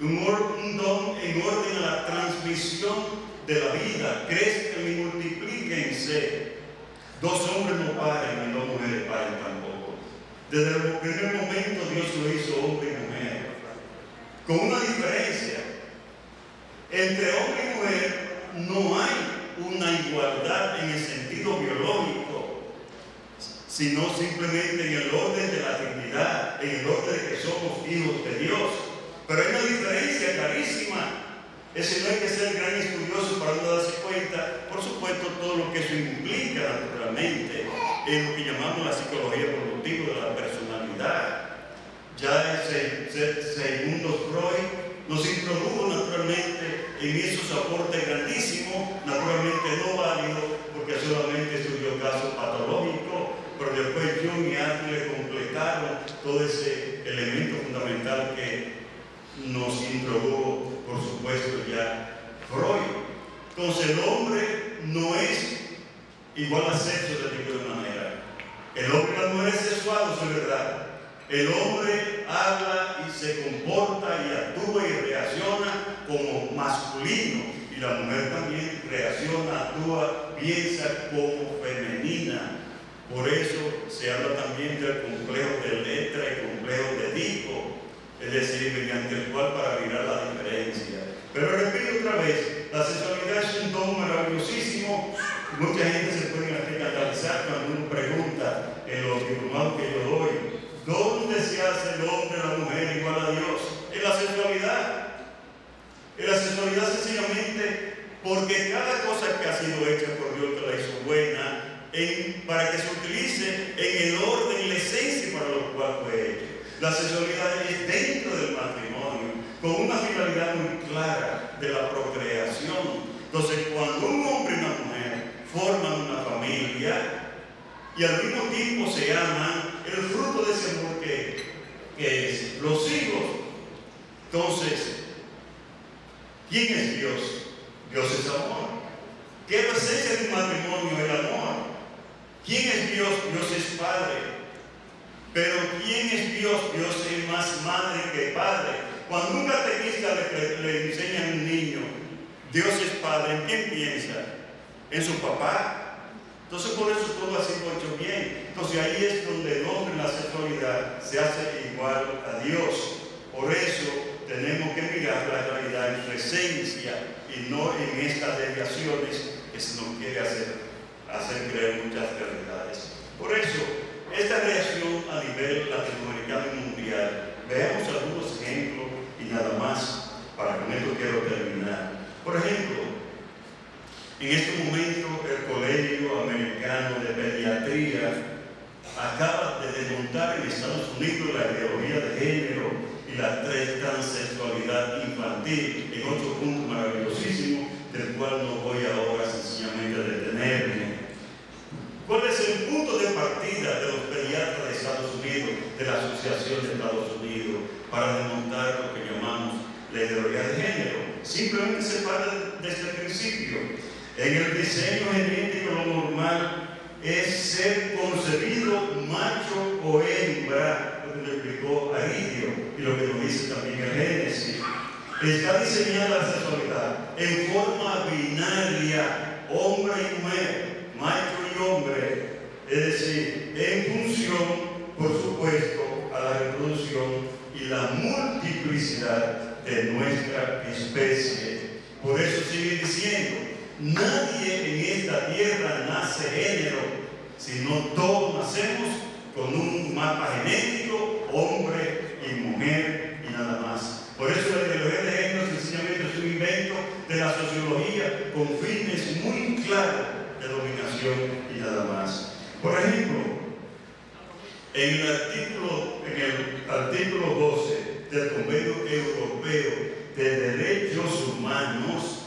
un, don en orden a la transmisión de la vida. Crezcan y multiplíquense. Dos hombres no paren y dos mujeres paren tampoco. Desde el primer momento Dios lo hizo hombre y mujer. Con una diferencia. Entre hombre y mujer no hay una igualdad en el sentido biológico, sino simplemente en el orden de la dignidad, en el orden de que somos hijos de Dios. Pero hay una diferencia clarísima ese no hay que ser gran estudioso para no darse cuenta, por supuesto, todo lo que eso implica naturalmente en lo que llamamos la psicología productiva de la personalidad. Ya ese, segundo Freud nos introdujo naturalmente en esos aportes grandísimos, naturalmente no válidos, porque solamente estudió casos patológicos, pero después Jung y Adler completaron todo ese elemento fundamental que nos introdujo por supuesto, ya Freud. Entonces el hombre no es igual a sexo de ninguna manera. El hombre mujer es sexual, es verdad. El hombre habla y se comporta y actúa y reacciona como masculino y la mujer también reacciona, actúa, piensa como femenina. Por eso se habla también del complejo de letra y complejo de Edipo, es decir, mediante el cual para mirar la diferencia. Pero repito otra vez, la sexualidad es un don maravillosísimo. Mucha gente se puede catalizar cuando uno pregunta en los diplomados que yo doy, ¿dónde se hace el hombre o la mujer igual a Dios? En la sexualidad. En la sexualidad sencillamente porque cada cosa que ha sido hecha por Dios que la hizo buena, para que se utilice en el orden y la esencia para lo cual fue hecha. La sexualidad es dentro del matrimonio, con una finalidad muy clara de la procreación. Entonces, cuando un hombre y una mujer forman una familia y al mismo tiempo se aman, el fruto de ese amor que, es los hijos. Entonces, ¿quién es Dios? Dios es amor. ¿Qué es la de un matrimonio? El amor. ¿Quién es Dios? Dios es Padre. Pero ¿quién es Dios? Dios es más madre que padre. Cuando un catequista le, enseña a un niño, Dios es padre, ¿en quién piensa? ¿En su papá? Entonces por eso todo ha sido hecho bien. Entonces ahí es donde el hombre la sexualidad se hace igual a Dios. Por eso tenemos que mirar la realidad en su esencia y no en estas desviaciones que se nos quiere hacer, hacer creer muchas realidades. Por eso esta reacción a nivel latinoamericano y mundial, veamos algunos ejemplos y nada más, para con esto quiero terminar. Por ejemplo, en este momento el Colegio Americano de Pediatría acaba de desmontar en Estados Unidos la ideología de género y la transexualidad infantil en otro punto maravillosísimo del cual no voy ahora sencillamente a detenerme. ¿Cuál es el punto de partida de los pediatras de Estados Unidos, de la Asociación de Estados Unidos, para desmontar lo que llamamos la ideología de género? Simplemente se parte de este principio. En el diseño genético lo normal es ser concebido macho o hembra, lo que le explicó Aridio y lo que nos dice también el Génesis. Está diseñada la sexualidad en forma binaria, hombre y mujer macho y hombre, es decir, en función, por supuesto, a la reproducción y la multiplicidad de nuestra especie. Por eso sigue diciendo, nadie en esta tierra nace género, sino todos nacemos con un mapa genético, hombre y mujer y nada más. Por eso la ideología de género sencillamente es un invento de la sociología con fines muy claros de dominación y nada más. Por ejemplo, en el artículo, en el artículo 12 del Convenio Europeo de Derechos Humanos,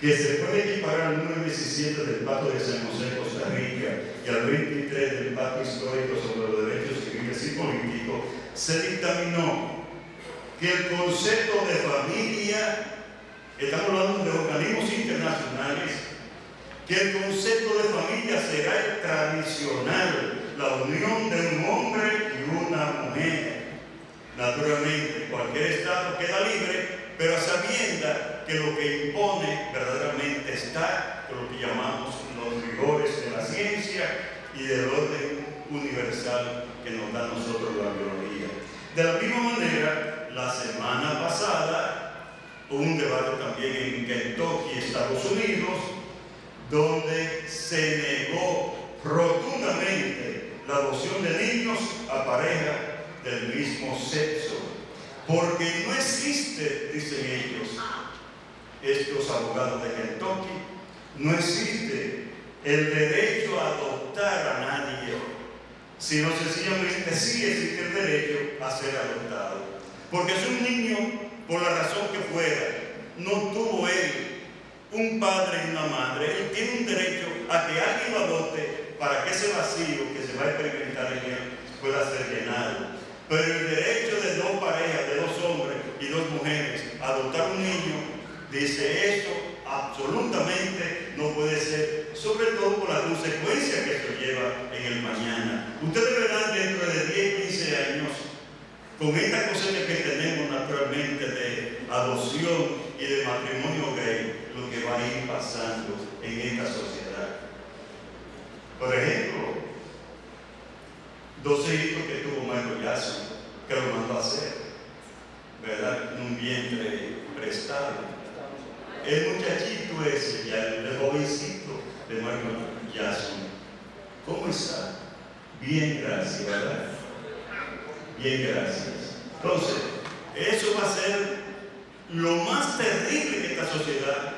que se puede equiparar al número 17 del Pacto de San José, Costa Rica, y al 23 del Pacto Histórico sobre los Derechos Civiles y Políticos, se dictaminó que el concepto de familia, estamos hablando de organismos internacionales, que el concepto de familia será el tradicional, la unión de un hombre y una mujer. Naturalmente, cualquier Estado queda libre, pero sabiendo que lo que impone verdaderamente está lo que llamamos los rigores de la ciencia y del orden universal que nos da a nosotros la biología. De la misma manera, la semana pasada hubo un debate también en Kentucky, Estados Unidos, donde se negó rotundamente la adopción de niños a pareja del mismo sexo. Porque no existe, dicen ellos, estos abogados de Kentucky, no existe el derecho a adoptar a nadie, sino sencillamente sí existe el derecho a ser adoptado. Porque si un niño, por la razón que fuera, no tuvo él un padre y una madre, él tiene un derecho a que alguien lo adopte para que ese vacío que se va a experimentar en él pueda ser llenado. Pero el derecho de dos parejas, de dos hombres y dos mujeres, a adoptar un niño, dice eso absolutamente no puede ser, sobre todo por la consecuencia que esto lleva en el mañana. Ustedes verán dentro de 10, 15 años, con esta cosecha que tenemos naturalmente de adopción y de matrimonio gay, lo que va a ir pasando en esta sociedad. Por ejemplo, dos hijos que tuvo Michael Jackson, que lo mandó a hacer, ¿verdad? Un vientre prestado. El muchachito ese, ya el jovencito de Michael Jackson, ¿cómo está? Bien, gracias, ¿verdad? Bien, gracias. Entonces, eso va a ser lo más terrible que esta sociedad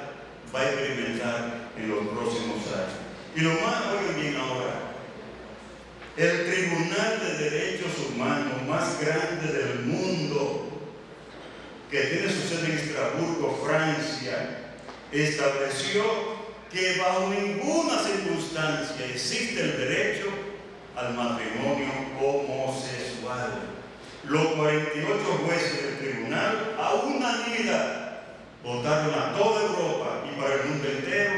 va a experimentar en los próximos años. Y lo más, oigan bien ahora, el Tribunal de Derechos Humanos más grande del mundo, que tiene su sede en Estrasburgo, Francia, estableció que bajo ninguna circunstancia existe el derecho al matrimonio homosexual. Los 48 jueces del tribunal a unanimidad votaron a toda Europa y para el mundo entero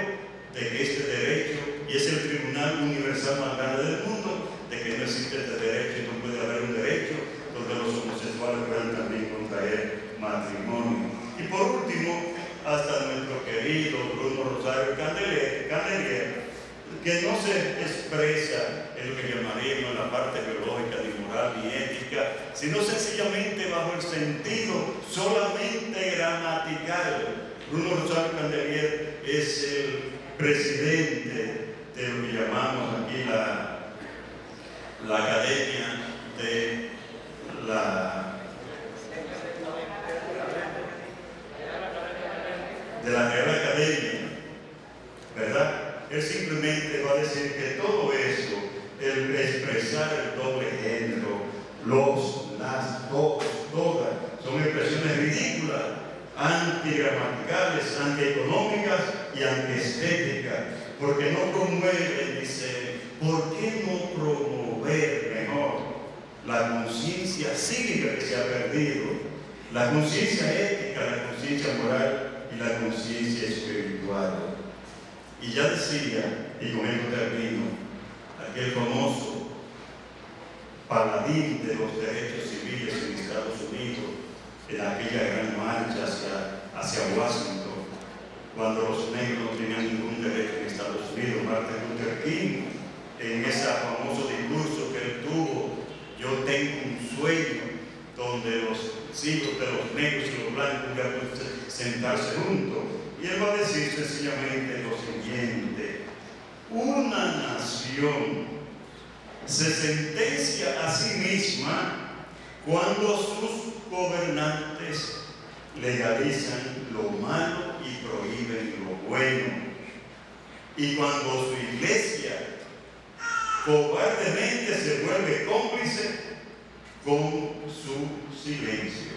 de que este derecho, y es el tribunal universal más grande del mundo, de que no existe este derecho y no puede haber un derecho donde los homosexuales puedan también contraer matrimonio. Y por último, hasta nuestro querido Bruno Rosario Candelier, que no se expresa en lo que llamaríamos la parte biológica, ni moral, ni ética, sino sencillamente bajo el sentido solamente gramatical. Bruno Rosario Candelier es el presidente de lo que llamamos aquí la, la Academia de la de la Real Academia, ¿verdad? Él simplemente va a decir que todo eso, el expresar el doble género, los, las, todos, todas, son expresiones ridículas, antigramaticales, antieconómicas y antiestéticas, porque no promueven, dice, ¿por qué no promover mejor la conciencia cívica que se ha perdido? La conciencia ética, la conciencia moral la conciencia espiritual. Y ya decía, y con esto termino, aquel famoso paladín de los derechos civiles en Estados Unidos, en aquella gran marcha hacia, hacia Washington, cuando los negros no tenían ningún derecho en Estados Unidos, Martin Luther King, en ese famoso discurso que él tuvo, yo tengo un sueño donde los hijos de los negros y los blancos pueden sentarse juntos. Y él va a decir sencillamente lo siguiente, una nación se sentencia a sí misma cuando sus gobernantes legalizan lo malo y prohíben lo bueno. Y cuando su iglesia cobardemente se vuelve cómplice con su silencio.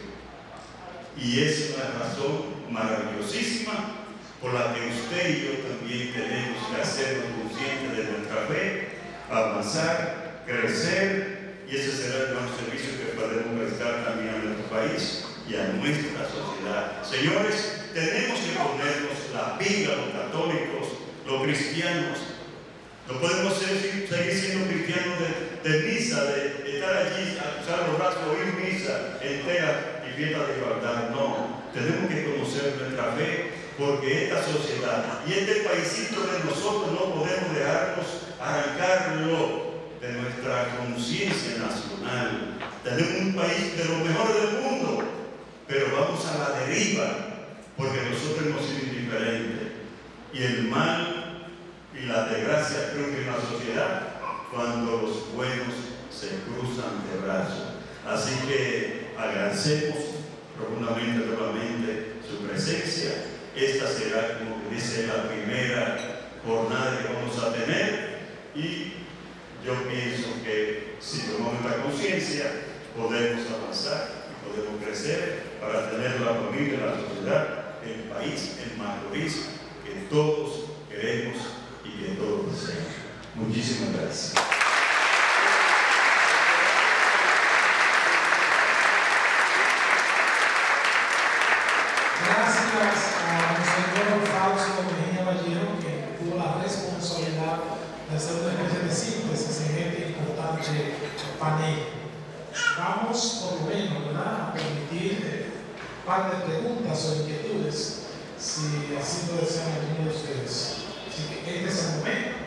Y es una razón maravillosísima por la que usted y yo también tenemos que hacernos conscientes de nuestra fe, avanzar, crecer, y ese será el nuestro servicio que podemos prestar también a nuestro país y a nuestra sociedad. Señores, tenemos que ponernos la vida, los católicos, los cristianos, no podemos seguir siendo cristianos de, misa, de, estar allí, a cruzar los brazos, oír misa entera y fiesta de igualdad. No. tenemos que conocer nuestra fe, porque esta sociedad y este paísito de nosotros no podemos dejarnos arrancarlo de nuestra conciencia nacional. Tenemos un país de lo mejor del mundo, pero vamos a la deriva, porque nosotros hemos sido indiferentes. Y el mal y la desgracia que en la sociedad cuando los buenos se cruzan de brazos. Así que agradecemos profundamente nuevamente su presencia. Esta será, como dice, la primera jornada que vamos a tener y yo pienso que si tomamos la conciencia podemos avanzar y podemos crecer para tener la familia, la sociedad, el país, el Macorís que todos queremos y que todos. Muchísimas gracias. Gracias al señor Fausto Mejía Vallejo, que tuvo la responsabilidad de hacer una especie de síntesis en este importante panel. Vamos, por lo menos, ¿verdad? a permitir un par de preguntas o inquietudes, si así lo desean algunos de ustedes. Este es el momento.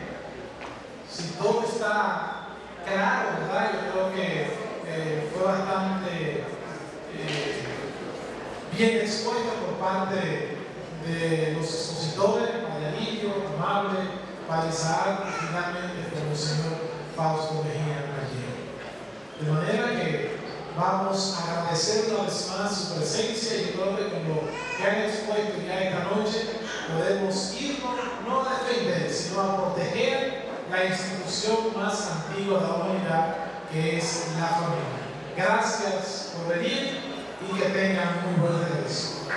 Si todo está claro, ¿verdad? Yo creo que eh, fue bastante eh, bien expuesto por parte de los expositores, Marianillo, Amable, Isaac y finalmente por el señor Fausto Mejía Gallego. De manera que vamos a agradecer una vez más su presencia y yo creo que con lo que han expuesto ya esta noche podemos irnos no a defender, sino a proteger la institución más antigua de la humanidad que es la familia. Gracias por venir y que tengan muy buen regreso.